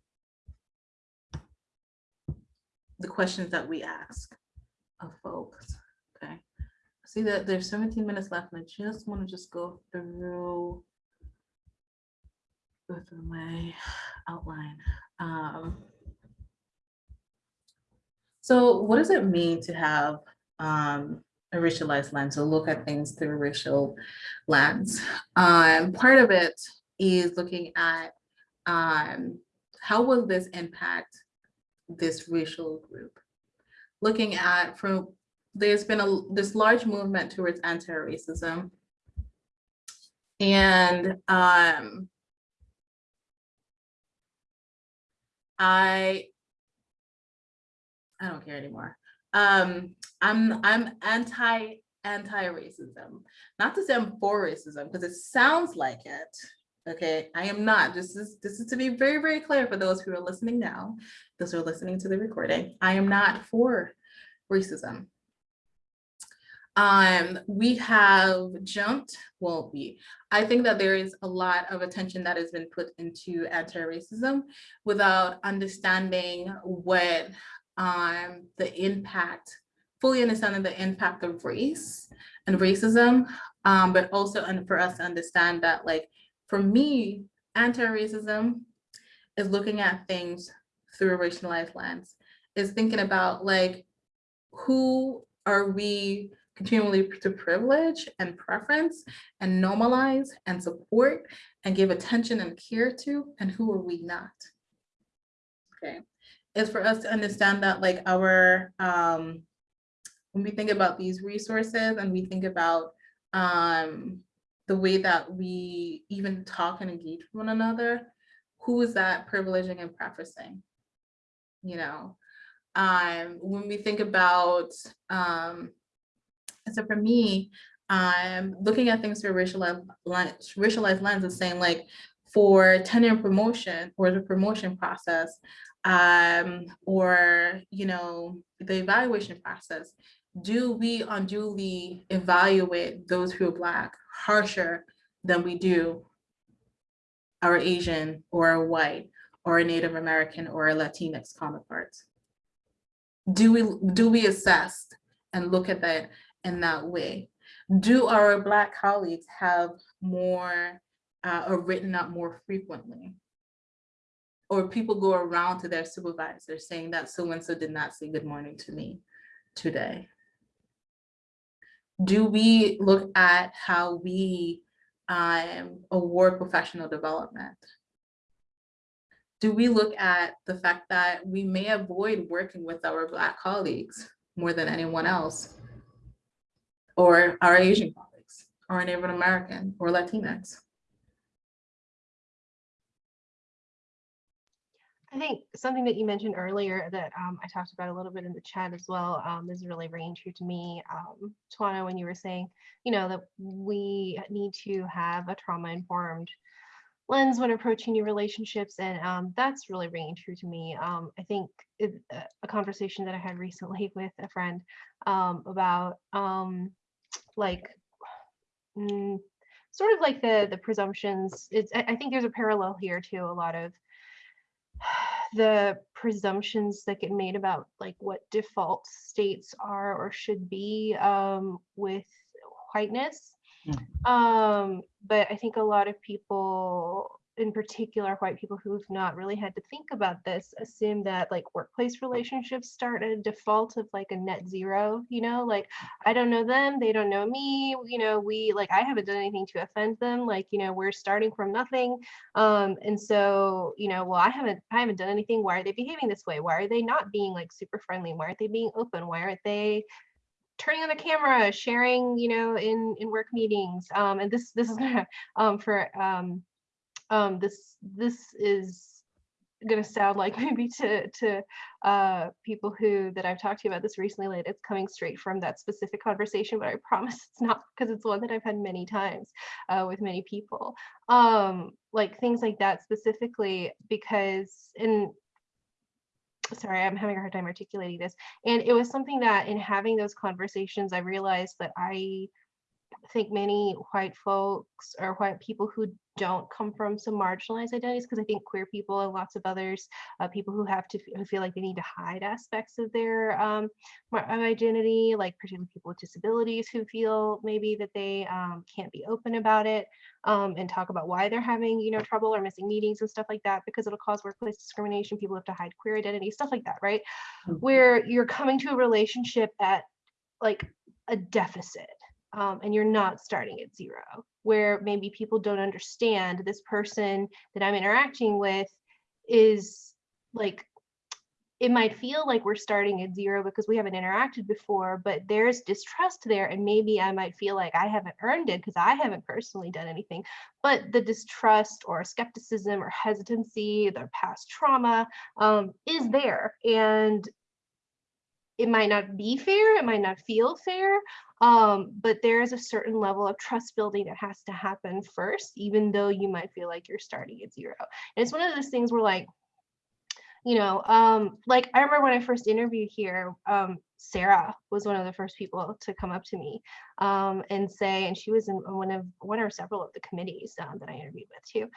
the questions that we ask of folks, okay? See that there's 17 minutes left and I just want to just go through go my outline. Um, so what does it mean to have um, a racialized lens or look at things through racial lens? Um, part of it is looking at um, how will this impact this racial group? Looking at from, there's been a, this large movement towards anti-racism. And um, I I don't care anymore. Um, I'm I'm anti anti-racism. Not to say I'm for racism, because it sounds like it. Okay, I am not. This is this is to be very, very clear for those who are listening now, those who are listening to the recording. I am not for racism. Um, we have jumped, well, we, I think that there is a lot of attention that has been put into anti-racism without understanding what um, the impact, fully understanding the impact of race and racism, um, but also and for us to understand that like, for me, anti-racism is looking at things through a racialized lens, is thinking about like, who are we continually to privilege and preference and normalize and support and give attention and care to, and who are we not? Okay, is for us to understand that like our, um, when we think about these resources and we think about um, the way that we even talk and engage with one another, who is that privileging and preferencing? You know, um, when we think about, um, so for me, I'm looking at things through a racialized lens, racialized lens is saying like for tenure promotion or the promotion process, um, or, you know, the evaluation process, do we unduly evaluate those who are Black harsher than we do our Asian or our white or a Native American or a Latinx counterparts? Do we, do we assess and look at that in that way? Do our Black colleagues have more uh, or written up more frequently? Or people go around to their supervisor saying that so-and-so did not say good morning to me today? Do we look at how we um, award professional development? Do we look at the fact that we may avoid working with our Black colleagues more than anyone else? Or our Asian colleagues, or Native American, or Latinx? I think something that you mentioned earlier that um, I talked about a little bit in the chat as well um, is really ringing true to me. Um, Tawana, when you were saying, you know, that we need to have a trauma informed lens when approaching new relationships. And um, that's really ringing true to me. Um, I think it, uh, a conversation that I had recently [laughs] with a friend um, about um, like, mm, sort of like the the presumptions. It's I I think there's a parallel here to a lot of the presumptions that get made about like what default states are or should be um, with whiteness. Um, but I think a lot of people, in particular white people who've not really had to think about this, assume that like workplace relationships start at a default of like a net zero, you know, like I don't know them, they don't know me, you know, we like I haven't done anything to offend them, like, you know, we're starting from nothing. Um, and so, you know, well, I haven't I haven't done anything. Why are they behaving this way? Why are they not being like super friendly? Why aren't they being open? Why aren't they turning on the camera, sharing, you know, in in work meetings. Um, and this this is [laughs] um for um um this this is gonna sound like [laughs] maybe to to uh people who that I've talked to about this recently like it's coming straight from that specific conversation but I promise it's not because it's one that I've had many times uh with many people um like things like that specifically because in sorry, I'm having a hard time articulating this. And it was something that in having those conversations, I realized that I think many white folks or white people who don't come from some marginalized identities, because I think queer people and lots of others, uh, people who have to who feel like they need to hide aspects of their um, of identity, like particularly people with disabilities who feel maybe that they um, can't be open about it um, and talk about why they're having you know trouble or missing meetings and stuff like that because it'll cause workplace discrimination. People have to hide queer identity, stuff like that, right? Mhm. Where you're coming to a relationship at like a deficit um, and you're not starting at zero, where maybe people don't understand this person that I'm interacting with is like, it might feel like we're starting at zero because we haven't interacted before, but there's distrust there. And maybe I might feel like I haven't earned it because I haven't personally done anything. But the distrust or skepticism or hesitancy, their past trauma um, is there. And it might not be fair, it might not feel fair, um, but there is a certain level of trust building that has to happen first, even though you might feel like you're starting at zero. And it's one of those things where like, you know, um, like I remember when I first interviewed here, um, Sarah was one of the first people to come up to me um, and say, and she was in one of one or several of the committees um, that I interviewed with too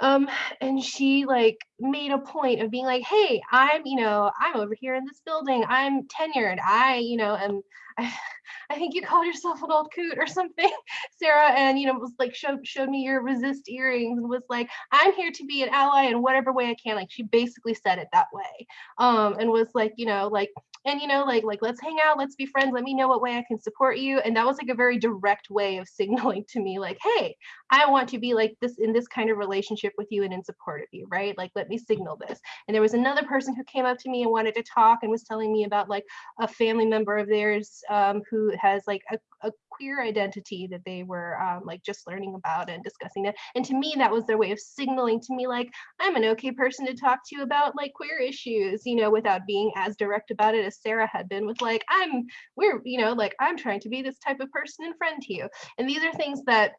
um and she like made a point of being like hey i'm you know i'm over here in this building i'm tenured i you know am i, [laughs] I think you called yourself an old coot or something [laughs] sarah and you know was like showed showed me your resist earrings and was like i'm here to be an ally in whatever way i can like she basically said it that way um and was like you know like and you know like like let's hang out let's be friends let me know what way i can support you and that was like a very direct way of [laughs] signaling to me like hey I want to be like this in this kind of relationship with you and in support of you, right? Like, let me signal this. And there was another person who came up to me and wanted to talk and was telling me about like a family member of theirs um, who has like a, a queer identity that they were um, like just learning about and discussing it. And to me, that was their way of signaling to me like, I'm an okay person to talk to about like queer issues, you know, without being as direct about it as Sarah had been with like, I'm, we're, you know, like I'm trying to be this type of person and friend to you. And these are things that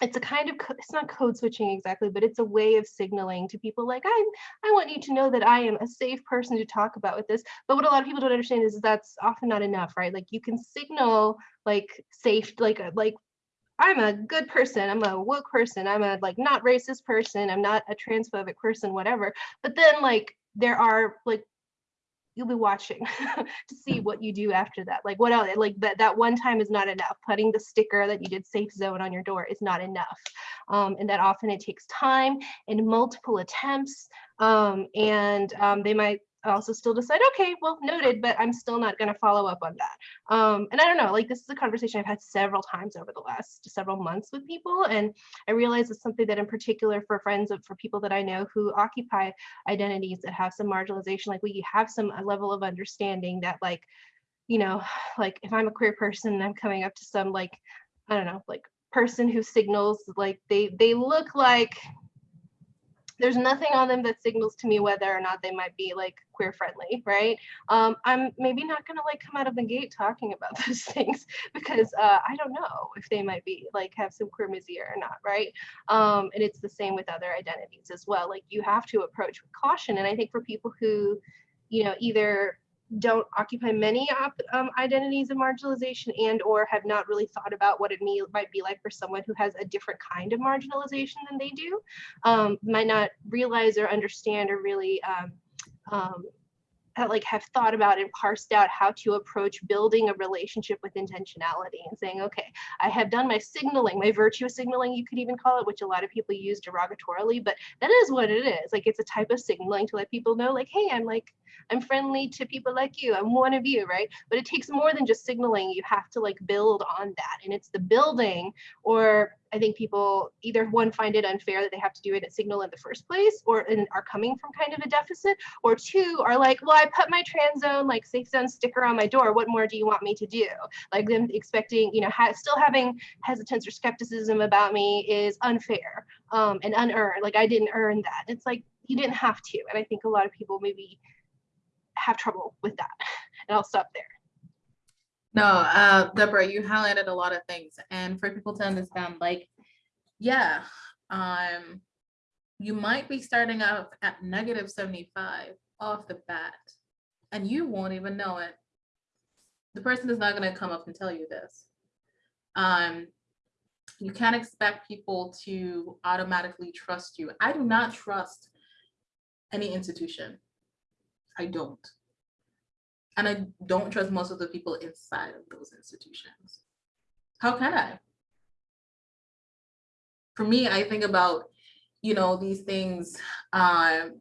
it's a kind of it's not code switching exactly but it's a way of signaling to people like i i want you to know that i am a safe person to talk about with this. But what a lot of people don't understand is that's often not enough right? Like you can signal like safe like uh, like i'm a good person i'm a woke person i'm a like not racist person i'm not a transphobic person whatever. But then like there are like you'll be watching [laughs] to see what you do after that. Like what else? Like that that one time is not enough. Putting the sticker that you did safe zone on your door is not enough. um, and that often it takes time and multiple attempts. Um, and um, they might also still decide, okay, well, noted, but I'm still not going to follow up on that. Um, and I don't know, like this is a conversation I've had several times over the last several months with people. And I realize it's something that in particular for friends of, for people that I know who occupy identities that have some marginalization, like we have some a level of understanding that like, you know, [sighs] like if I'm a queer person and I'm coming up to some like, I don't know, like person who signals like they they look like there's nothing on them that signals to me whether or not they might be like queer friendly, right? Um, I'm maybe not gonna like come out of the gate talking about [laughs] those things because uh, I don't know if they might be like have some queermisia or not, right? Um, and it's the same with other identities as well. Like you have to approach with caution. And I think for people who, you know, either don't occupy many um, identities of marginalization and or have not really thought about what it me- might be like for someone who has a different kind of marginalization than they do um, might not realize or understand or really um, um, like have thought about and parsed out how to approach building a relationship with intentionality and saying okay i have done my signaling my virtue signaling you could even call it which a lot of people use derogatorily but that is what it is like it's a type of signaling to let people know like hey i'm like I'm friendly to people like you. I'm one of you, right? But it takes more than just signaling. You have to like build on that. And it's the building, or I think people either one find it unfair that they have to do it at signal in the first place, or and are coming from kind of a deficit, or two are like, well, I put my trans zone like safe zone sticker on my door. What more do you want me to do? Like them expecting, you know, ha still having hesitance or skepticism about me is unfair um, and unearned. Like I didn't earn that. It's like you didn't have to. And I think a lot of people maybe have trouble with that. [laughs] And I'll stop there. No, uh, Deborah, you highlighted a lot of things and for people to understand, like, yeah, um, you might be starting out at negative 75 off the bat and you won't even know it. The person is not going to come up and tell you this. Um, you can't expect people to automatically trust you. I do not trust any institution. I don't. And I don't trust most of the people inside of those institutions. How can I? For me, I think about, you know, these things, um,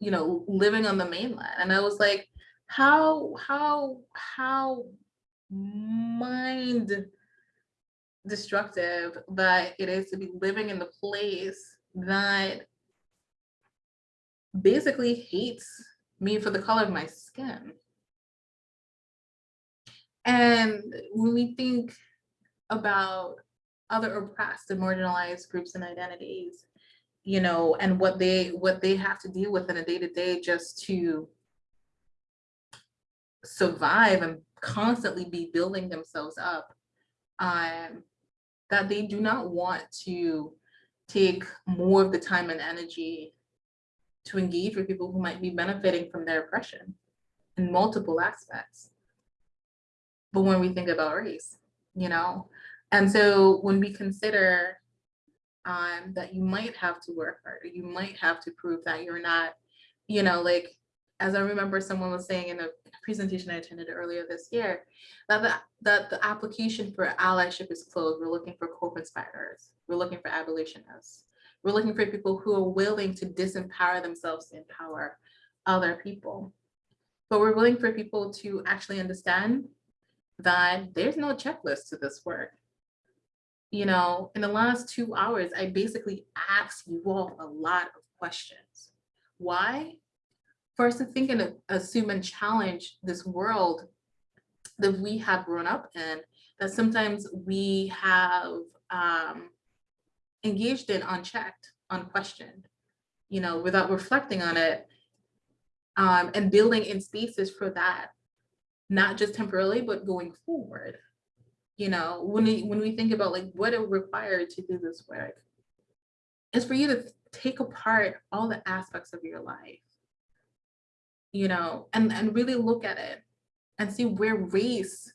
you know, living on the mainland. And I was like, how, how, how mind destructive that it is to be living in the place that basically hates me for the color of my skin. And when we think about other oppressed and marginalized groups and identities, you know, and what they what they have to deal with in a day-to-day just to survive and constantly be building themselves up, um, that they do not want to take more of the time and energy to engage with people who might be benefiting from their oppression in multiple aspects. But when we think about race, you know, and so when we consider um, that you might have to work harder, you might have to prove that you're not, you know, like, as I remember someone was saying in a presentation I attended earlier this year, that the, that the application for allyship is closed. We're looking for co-conspirators. We're looking for abolitionists. We're looking for people who are willing to disempower themselves to empower other people. But we're willing for people to actually understand that there's no checklist to this work. You know, in the last two hours, I basically asked you all a lot of questions. Why? First, to think and assume and challenge this world that we have grown up in, that sometimes we have um, engaged in unchecked, unquestioned, you know, without reflecting on it um, and building in spaces for that, not just temporarily, but going forward. You know, when we, when we think about like what it required to do this work, is for you to take apart all the aspects of your life, you know, and, and really look at it and see where race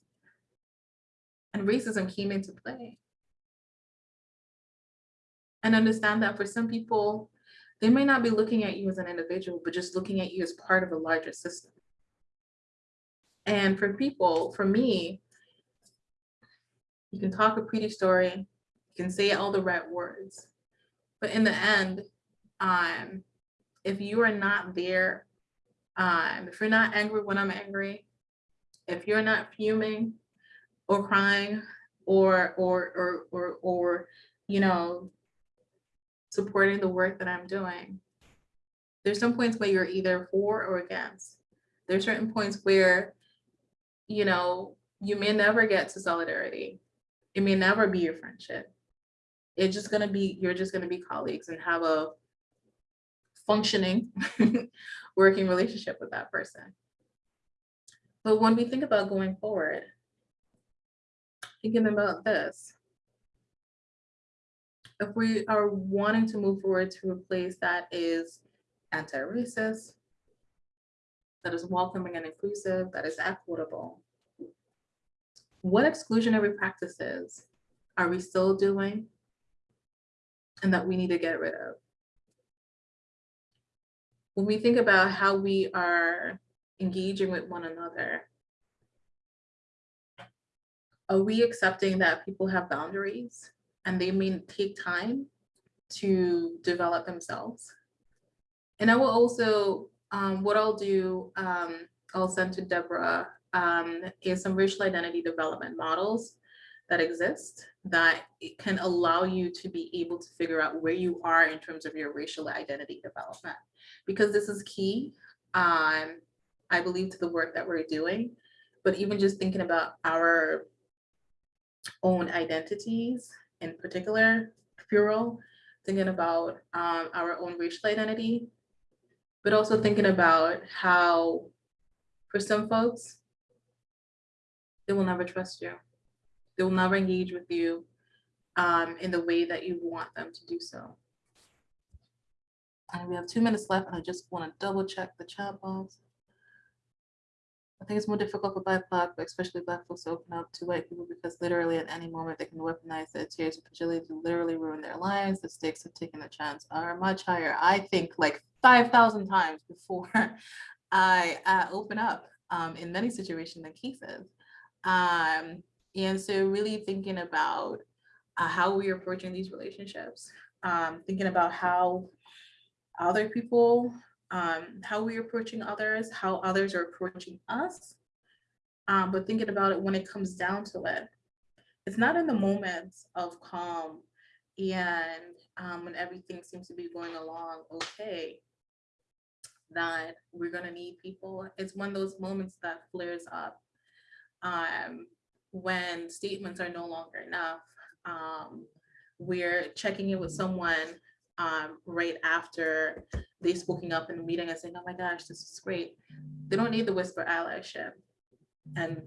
and racism came into play and understand that for some people, they may not be looking at you as an individual, but just looking at you as part of a larger system. And for people, for me, you can talk a pretty story, you can say all the right words, But in the end, um, if you are not there, um, if you're not angry when I'm angry, if you're not fuming or crying or or or or or you know supporting the work that I'm doing, there's some points where you're either for or against. There's certain points where, you know, you may never get to solidarity. It may never be your friendship. It's just gonna be, you're just gonna be colleagues and have a functioning [laughs] working relationship with that person. But when we think about going forward, thinking about this, if we are wanting to move forward to a place that is anti-racist, that is welcoming and inclusive, that is equitable, what exclusionary practices are we still doing and that we need to get rid of? When we think about how we are engaging with one another, are we accepting that people have boundaries and they may take time to develop themselves? And I will also, um, what I'll do, um, I'll send to Deborah um, is some racial identity development models that exist that can allow you to be able to figure out where you are in terms of your racial identity development. Because this is key, um, I believe, to the work that we're doing. But even just thinking about our own identities in particular, plural, thinking about um, our own racial identity, but also thinking about how for some folks, they will never trust you. They will never engage with you um, in the way that you want them to do so. And we have two minutes left, and I just want to double check the chat box. I think it's more difficult for BIPOC, but especially Black folks to open up to white people because literally at any moment they can weaponize their tears of fragility to literally ruin their lives. The stakes of taking a chance are much higher. I think like 5,000 times before [laughs] I uh, open up um, in many situations and cases. Um, and so really thinking about uh, how we are approaching these relationships, um, thinking about how other people, um, how we're approaching others, how others are approaching us, um, but thinking about it when it comes down to it. It's not in the moments of calm and um, when everything seems to be going along okay that we're gonna need people. It's one of those moments that flares up um, when statements are no longer enough. Um, we're checking in with someone um, right after they spoken up in the meeting and saying, oh my gosh, this is great. They don't need the whisper allyship. And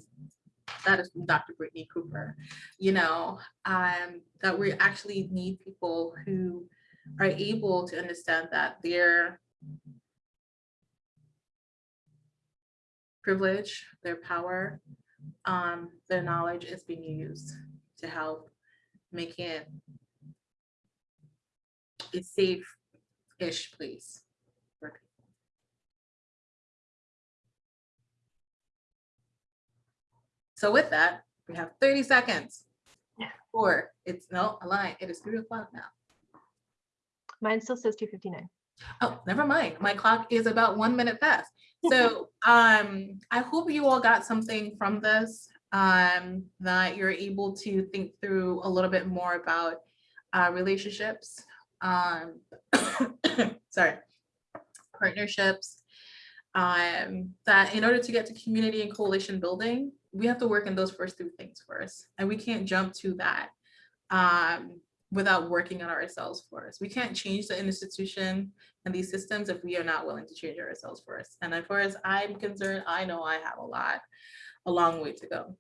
that is from Dr. Brittney Cooper, you know, um, that we actually need people who are able to understand that their privilege, their power, um, their knowledge is being used to help make it a safe-ish place for people. So with that, we have 30 seconds. Or it's no, a lie. It is three o'clock now. Mine still says 259. Oh, never mind. My clock is about one minute past. So [laughs] um, I hope you all got something from this, um, that you're able to think through a little bit more about uh, relationships, um, [coughs] sorry, partnerships, um, that in order to get to community and coalition building, we have to work in those first three things first, and we can't jump to that um, without working on ourselves first. We can't change the institution and these systems if we are not willing to change ourselves first. And as far as I'm concerned, I know I have a lot, a long way to go.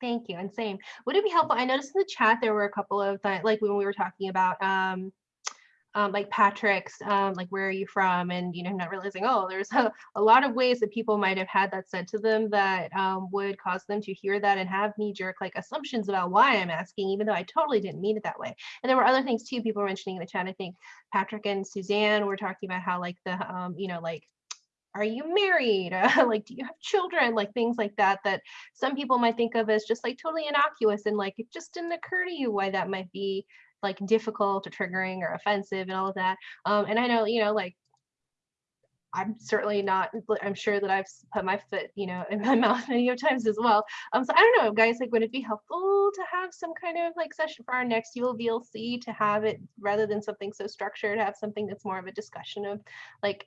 Thank you. And same. Would it be helpful? I noticed in the chat there were a couple of like when we were talking about um, um, like Patrick's, um, like where are you from? And you know, not realizing, oh, there's [laughs] a, a lot of ways that people might have had that said to them that um, would cause them to hear that and have knee jerk like assumptions about why I'm asking, even though I totally didn't mean it that way. And there were other things too, people were mentioning in the chat. I think Patrick and Suzanne were talking about how like the, um, you know, like are you married? Uh, [laughs] like, do you have children? Like things like that, that some people might think of as just like totally innocuous and like it just didn't occur to you why that might be like difficult or triggering or offensive and all of that. Um, and I know, you know, like I'm certainly not, I'm sure that I've put my foot, you know, in my [laughs] mouth many times as well. Um, so I don't know, guys, like, would it be helpful to have some kind of like session for our next ULVLC to have it rather than something so structured, have something that's more of a discussion of like,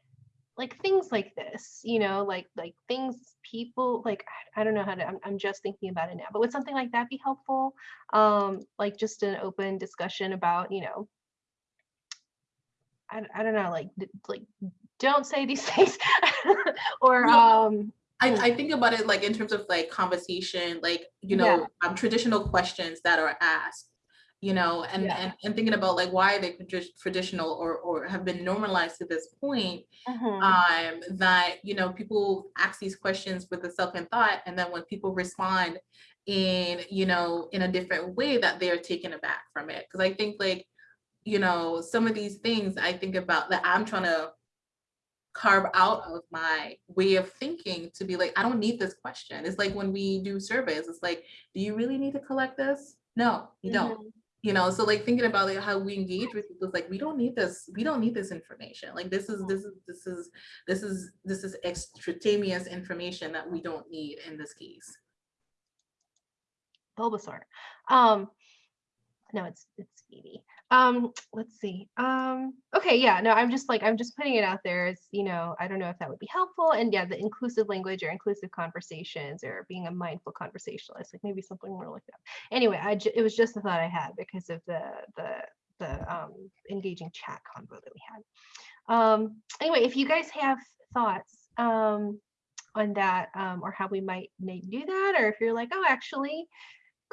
like things like this, you know, like, like things people, like, I don't know how to, I'm, I'm just thinking about it now, but would something like that be helpful? Um, like just an open discussion about, you know, I, I don't know, like, like, don't say these [laughs] things or, No. um, I, Mm. I think about it like in terms of like conversation, like, you Yeah. know, um, traditional questions that are asked, you know, and, Yeah. and, and thinking about like why they tradi- traditional or, or have been normalized to this point, mhm, um, that, you know, people ask these questions with a second thought, and then when people respond in, you know, in a different way that they're taken aback from it. Cause I think like, you know, some of these things I think about that I'm trying to carve out of my way of thinking to be like, I don't need this question. It's like when we do surveys, it's like, do you really need to collect this? No, you don't. You know, so like thinking about like how we engage with people, it's like we don't need this, we don't need this information. Like this is, this is, this is, this is, this is extraneous information that we don't need in this case. Bulbasaur. Um, no, it's it's Speedy. Um, let's see. Um, okay, yeah, no, I'm just like I'm just putting it out there. It's you know, I don't know if that would be helpful. And yeah, the inclusive language or inclusive conversations or being a mindful conversationalist, like maybe something more like that. Anyway, I it was just a thought I had because of the the the um engaging chat convo that we had. Um, anyway, if you guys have thoughts um on that um or how we might do that, or if you're like, oh, actually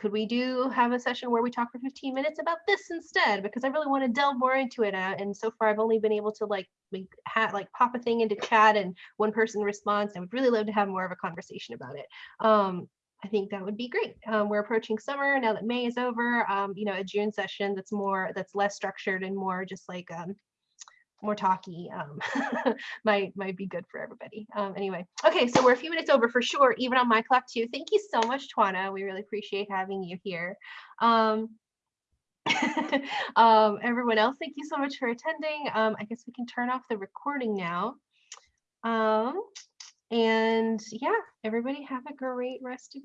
could we do have a session where we talk for 15 minutes about this instead? Because i really want to delve more into it uh, and so far i've only been able to like we had like pop a thing into chat and one person responds i would really love to have more of a conversation about it. Um i think that would be great. Um, we're approaching summer now that may is over um you know a june session that's more that's less structured and more just like um more talky um [laughs] might might be good for everybody. Um anyway okay so we're a few minutes over for sure even on my clock too. Thank you so much twana. We really appreciate having you here. Um [laughs] um everyone else thank you so much for attending. Um i guess we can turn off the recording now. Um and yeah everybody have a great rest of